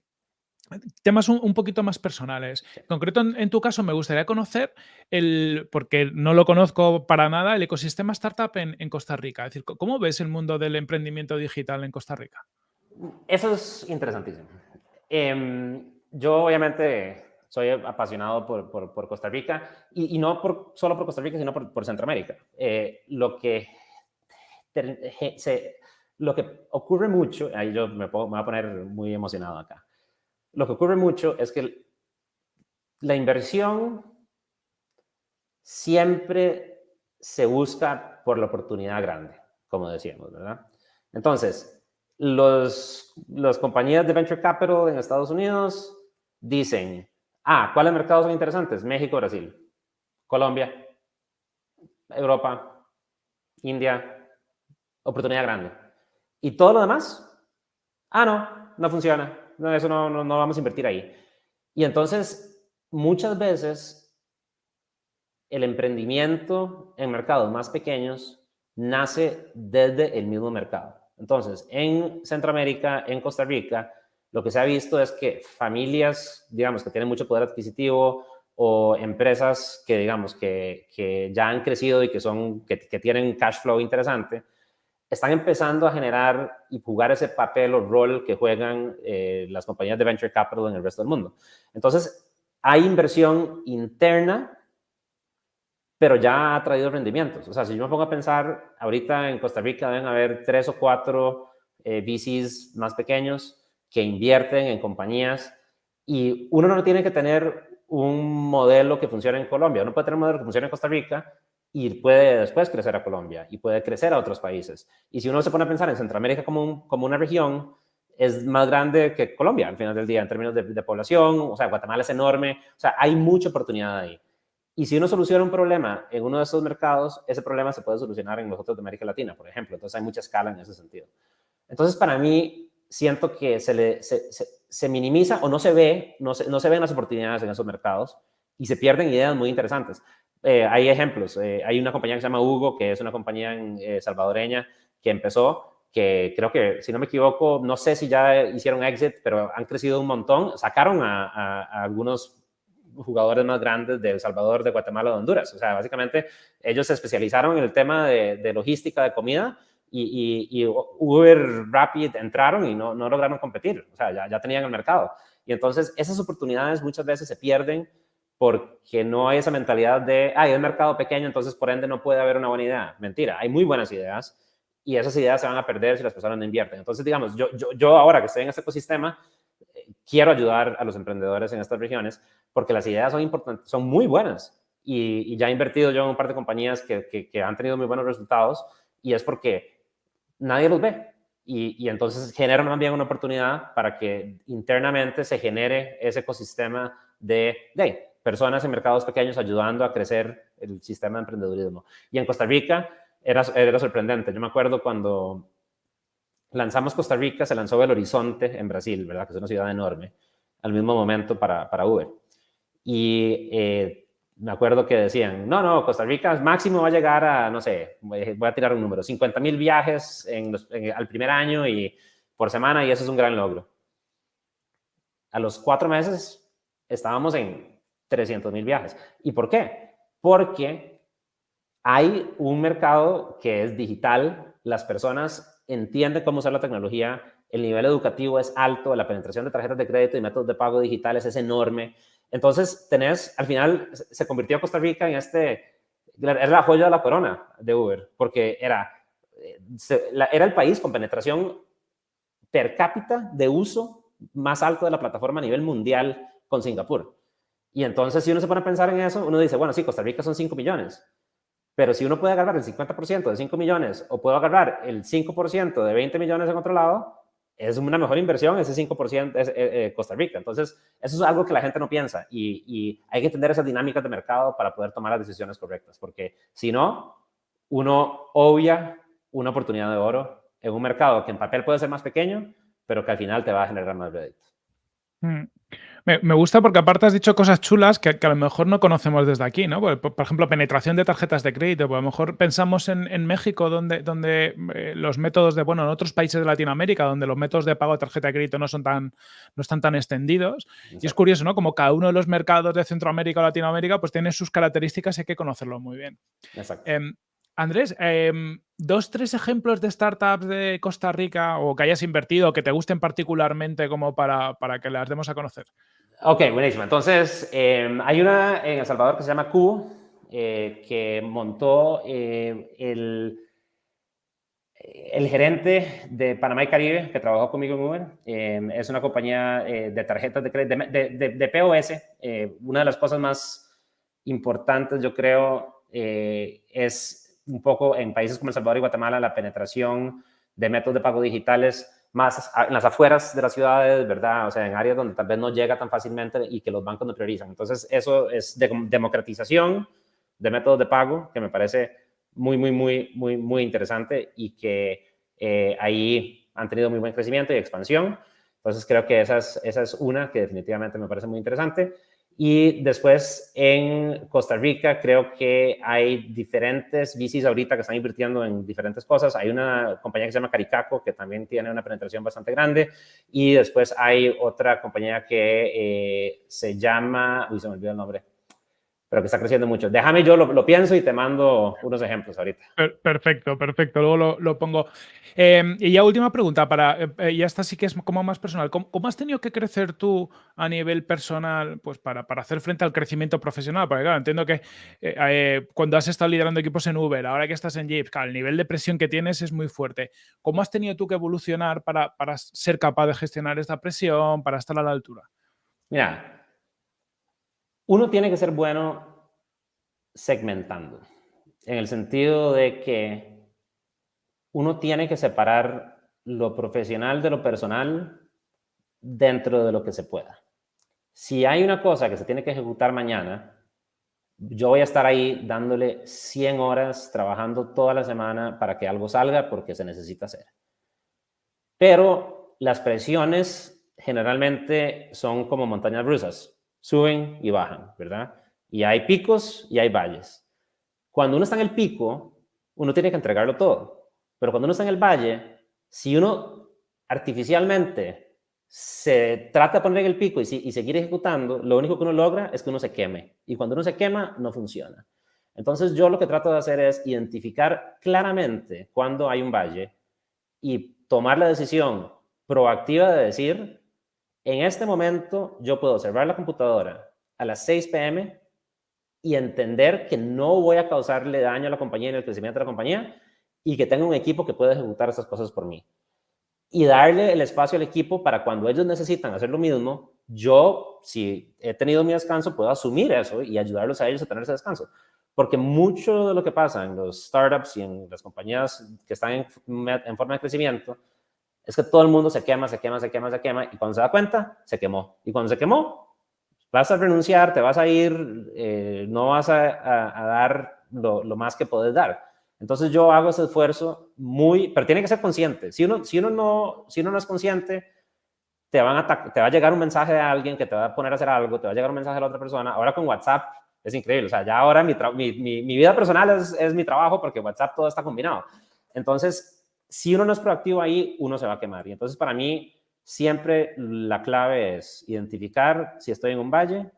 temas un, poquito más personales. En concreto, en, tu caso, me gustaría conocer, el, porque no lo conozco para nada, el ecosistema startup en, Costa Rica. Es decir, ¿cómo ves el mundo del emprendimiento digital en Costa Rica? Eso es interesantísimo. Em, yo, obviamente, soy apasionado por, Costa Rica y, no por, solo por Costa Rica, sino por, Centroamérica. Eh, lo, que, lo que ocurre mucho, ahí yo me, me voy a poner muy emocionado acá lo que ocurre mucho es que la inversión siempre se busca por la oportunidad grande, como decíamos, ¿verdad? Entonces, los, las compañías de venture capital en Estados Unidos dicen, ah, ¿cuáles mercados son interesantes? México, Brasil, Colombia. Europa, India, oportunidad grande. Y todo lo demás, ah, no, no funciona, no, eso no, no, no vamos a invertir ahí. Y entonces, muchas veces, el emprendimiento en mercados más pequeños nace desde el mismo mercado. Entonces, en Centroamérica, en Costa Rica, lo que se ha visto es que familias, digamos, que tienen mucho poder adquisitivo o empresas que, digamos, que, que ya han crecido y que, son, que, tienen cash flow interesante, están empezando a generar y jugar ese papel o rol que juegan eh, las compañías de venture capital en el resto del mundo. Entonces, hay inversión interna, pero ya ha traído rendimientos. O sea, si yo me pongo a pensar, ahorita en Costa Rica deben haber tres o cuatro eh, VCs más pequeños que invierten en compañías y uno no tiene que tener un modelo que funcione en Colombia, uno puede tener un modelo que funcione en Costa Rica y puede después crecer a Colombia y puede crecer a otros países. Y si uno se pone a pensar en Centroamérica como, como una región, es más grande que Colombia al final del día en términos de, de, población, o sea, Guatemala es enorme, o sea, hay mucha oportunidad ahí. Y si uno soluciona un problema en uno de esos mercados, ese problema se puede solucionar en los otros de América Latina, por ejemplo. Entonces hay mucha escala en ese sentido. Entonces, para mí, siento que se, le, se, minimiza o no se ve, no se, no se ven las oportunidades en esos mercados y se pierden ideas muy interesantes. Eh, hay ejemplos, eh, hay una compañía que se llama Hugo, que es una compañía eh, salvadoreña que empezó, que creo que, si no me equivoco, no sé si ya hicieron exit, pero han crecido un montón, sacaron a, algunos jugadores más grandes de El Salvador, de Guatemala, de Honduras. O sea, básicamente ellos se especializaron en el tema de, de logística de comida y, Uber, Rapid entraron y no, no lograron competir, o sea, ya, ya, tenían el mercado. Y entonces esas oportunidades muchas veces se pierden porque no hay esa mentalidad de, hay un mercado pequeño, entonces por ende no puede haber una buena idea. Mentira, hay muy buenas ideas y esas ideas se van a perder si las personas no invierten. Entonces, digamos, yo, yo, yo ahora que estoy en este ecosistema, eh, quiero ayudar a los emprendedores en estas regiones porque las ideas son importantes, son muy buenas. Y, y ya he invertido yo en un par de compañías que, que, que han tenido muy buenos resultados y es porque nadie los ve. Y, entonces genera también una oportunidad para que internamente se genere ese ecosistema de, de personas en mercados pequeños ayudando a crecer el sistema de emprendedurismo. Y en Costa Rica era, era sorprendente. Yo me acuerdo cuando lanzamos Costa Rica, se lanzó el Horizonte en Brasil, ¿verdad? Que es una ciudad enorme, al mismo momento para, para Uber. Y eh, me acuerdo que decían, no, no, Costa Rica máximo va a llegar a, no sé, voy a tirar un número, 50 mil viajes en al primer año y por semana y eso es un gran logro. A los cuatro meses estábamos en 300 mil viajes. ¿Y por qué? Porque hay un mercado que es digital, las personas entienden cómo usar la tecnología, el nivel educativo es alto, la penetración de tarjetas de crédito y métodos de pago digitales es enorme, entonces, tenés, al final se convirtió Costa Rica en este, era la joya de la corona de Uber, porque era, eh, era el país con penetración per cápita de uso más alto de la plataforma a nivel mundial con Singapur. Y entonces, si uno se pone a pensar en eso, uno dice, bueno, sí, Costa Rica son 5 millones, pero si uno puede agarrar el 50% de 5 millones o puedo agarrar el 5% de 20 millones en otro lado, es una mejor inversión ese 5% es, eh, eh, Costa Rica. Entonces, eso es algo que la gente no piensa y, hay que entender esas dinámicas de mercado para poder tomar las decisiones correctas, porque si no, uno obvia una oportunidad de oro en un mercado que en papel puede ser más pequeño, pero que al final te va a generar más réditos. Mm. Me, gusta porque aparte has dicho cosas chulas que, a lo mejor no conocemos desde aquí, ¿no? Por, ejemplo, penetración de tarjetas de crédito. Pues a lo mejor pensamos en, México, donde, donde eh, los métodos de, bueno, en otros países de Latinoamérica, donde los métodos de pago de tarjeta de crédito no son tan, no están tan extendidos. Y es curioso, ¿no? Como cada uno de los mercados de Centroamérica o Latinoamérica, pues tiene sus características y hay que conocerlo muy bien. Exacto. Em, Andrés, em, dos, tres ejemplos de startups de Costa Rica o que hayas invertido que te gusten particularmente como para, para que las demos a conocer. Ok, buenísimo. Entonces, em, hay una en El Salvador que se llama Cubo, eh, que montó eh, el, el gerente de Panamá y Caribe, que trabajó conmigo en Uber. Em, es una compañía eh, de tarjetas de crédito, de, de, de, POS. una de las cosas más importantes, yo creo, es un poco en países como El Salvador y Guatemala, la penetración de métodos de pago digitales más en las afueras de las ciudades, ¿verdad? O sea, en áreas donde tal vez no llega tan fácilmente y que los bancos no priorizan. Entonces, eso es de democratización de métodos de pago que me parece muy, muy, muy, muy, muy interesante y que eh, ahí han tenido muy buen crecimiento y expansión. Entonces creo que esa es, esa es una que definitivamente me parece muy interesante. Y después en Costa Rica creo que hay diferentes VCs ahorita que están invirtiendo en diferentes cosas. Hay una compañía que se llama Caricaco que también tiene una penetración bastante grande. Y después hay otra compañía que eh, se llama, uy, se me olvidó el nombre, pero que está creciendo mucho. Déjame, yo lo, pienso y te mando unos ejemplos ahorita. Perfecto, perfecto. Luego lo, pongo. Em, y ya última pregunta, para, eh, eh, ya esta sí que es como más personal. ¿Cómo, has tenido que crecer tú a nivel personal pues para, para hacer frente al crecimiento profesional? Porque claro, entiendo que eh, cuando has estado liderando equipos en Uber, ahora que estás en Jeep, el nivel de presión que tienes es muy fuerte. ¿Cómo has tenido tú que evolucionar para, para ser capaz de gestionar esta presión, para estar a la altura? Mira, uno tiene que ser bueno segmentando, en el sentido de que uno tiene que separar lo profesional de lo personal dentro de lo que se pueda. Si hay una cosa que se tiene que ejecutar mañana, yo voy a estar ahí dándole 100 horas, trabajando toda la semana para que algo salga porque se necesita hacer. Pero las presiones generalmente son como montañas rusas suben y bajan, ¿verdad? Y hay picos y hay valles. Cuando uno está en el pico, uno tiene que entregarlo todo. Pero cuando uno está en el valle, si uno artificialmente se trata de poner en el pico y, y seguir ejecutando, lo único que uno logra es que uno se queme. Y cuando uno se quema, no funciona. Entonces yo lo que trato de hacer es identificar claramente cuando hay un valle y tomar la decisión proactiva de decir, en este momento yo puedo cerrar la computadora a las 6 pm y entender que no voy a causarle daño a la compañía ni al crecimiento de la compañía y que tengo un equipo que puede ejecutar esas cosas por mí. Y darle el espacio al equipo para cuando ellos necesitan hacer lo mismo, yo, si he tenido mi descanso, puedo asumir eso y ayudarlos a ellos a tener ese descanso. Porque mucho de lo que pasa en los startups y en las compañías que están en, en forma de crecimiento es que todo el mundo se quema, se quema, se quema, se quema, y cuando se da cuenta, se quemó. Y cuando se quemó, vas a renunciar, te vas a ir, eh, no vas a, dar lo, más que puedes dar. Entonces yo hago ese esfuerzo muy, pero tiene que ser consciente. Si uno, si uno, no, si uno no es consciente, te, van a te va a llegar un mensaje de alguien que te va a poner a hacer algo, te va a llegar un mensaje de la otra persona. Ahora con WhatsApp es increíble. O sea, ya ahora mi, mi, mi, vida personal es, es mi trabajo porque WhatsApp todo está combinado. Entonces, si uno no es proactivo ahí, uno se va a quemar. Y entonces para mí siempre la clave es identificar si estoy en un valle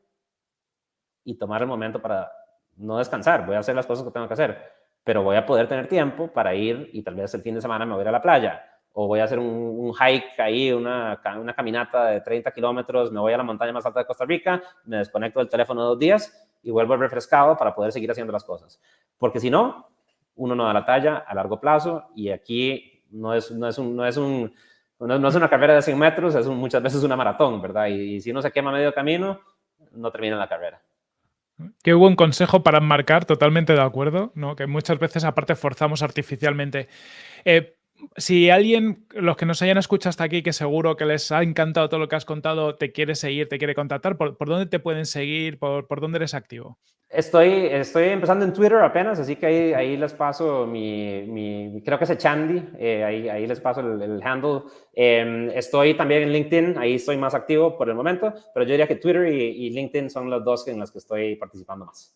y tomar el momento para no descansar. Voy a hacer las cosas que tengo que hacer, pero voy a poder tener tiempo para ir y tal vez el fin de semana me voy a ir a la playa o voy a hacer un, hike ahí, una, una, caminata de 30 kilómetros, me voy a la montaña más alta de Costa Rica, me desconecto del teléfono dos días y vuelvo refrescado para poder seguir haciendo las cosas. Porque si no, uno no da la talla a largo plazo y aquí no es, no es, un, no es, un, no, es una carrera de 100 metros, es muchas veces una maratón, ¿verdad? Y, si uno se quema medio camino, no termina la carrera. Qué buen consejo para enmarcar, totalmente de acuerdo, ¿no? que muchas veces aparte forzamos artificialmente. Eh, si alguien, los que nos hayan escuchado hasta aquí, que seguro que les ha encantado todo lo que has contado, te quiere seguir, te quiere contactar, ¿por, dónde te pueden seguir? ¿Por, ¿Por, dónde eres activo? Estoy, estoy empezando en Twitter apenas, así que ahí, ahí les paso mi, mi, creo que es Chandy, eh, ahí, ahí, les paso el, handle. Em, estoy también en LinkedIn, ahí estoy más activo por el momento, pero yo diría que Twitter y, y LinkedIn son los dos en los que estoy participando más.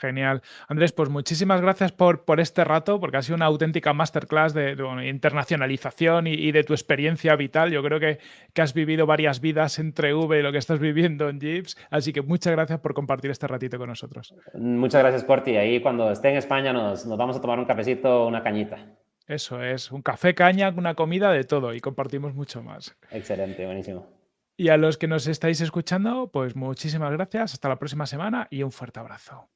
Genial. Andrés, pues muchísimas gracias por, por este rato, porque ha sido una auténtica masterclass de, internacionalización y, de tu experiencia vital. Yo creo que, que, has vivido varias vidas entre V y lo que estás viviendo en Jeeps. Así que muchas gracias por compartir este ratito con nosotros. Muchas gracias, Corti. Ahí cuando esté en España nos, nos vamos a tomar un cafecito, una cañita. Eso es, un café, caña, una comida de todo y compartimos mucho más. Excelente, buenísimo. Y a los que nos estáis escuchando, pues muchísimas gracias. Hasta la próxima semana y un fuerte abrazo.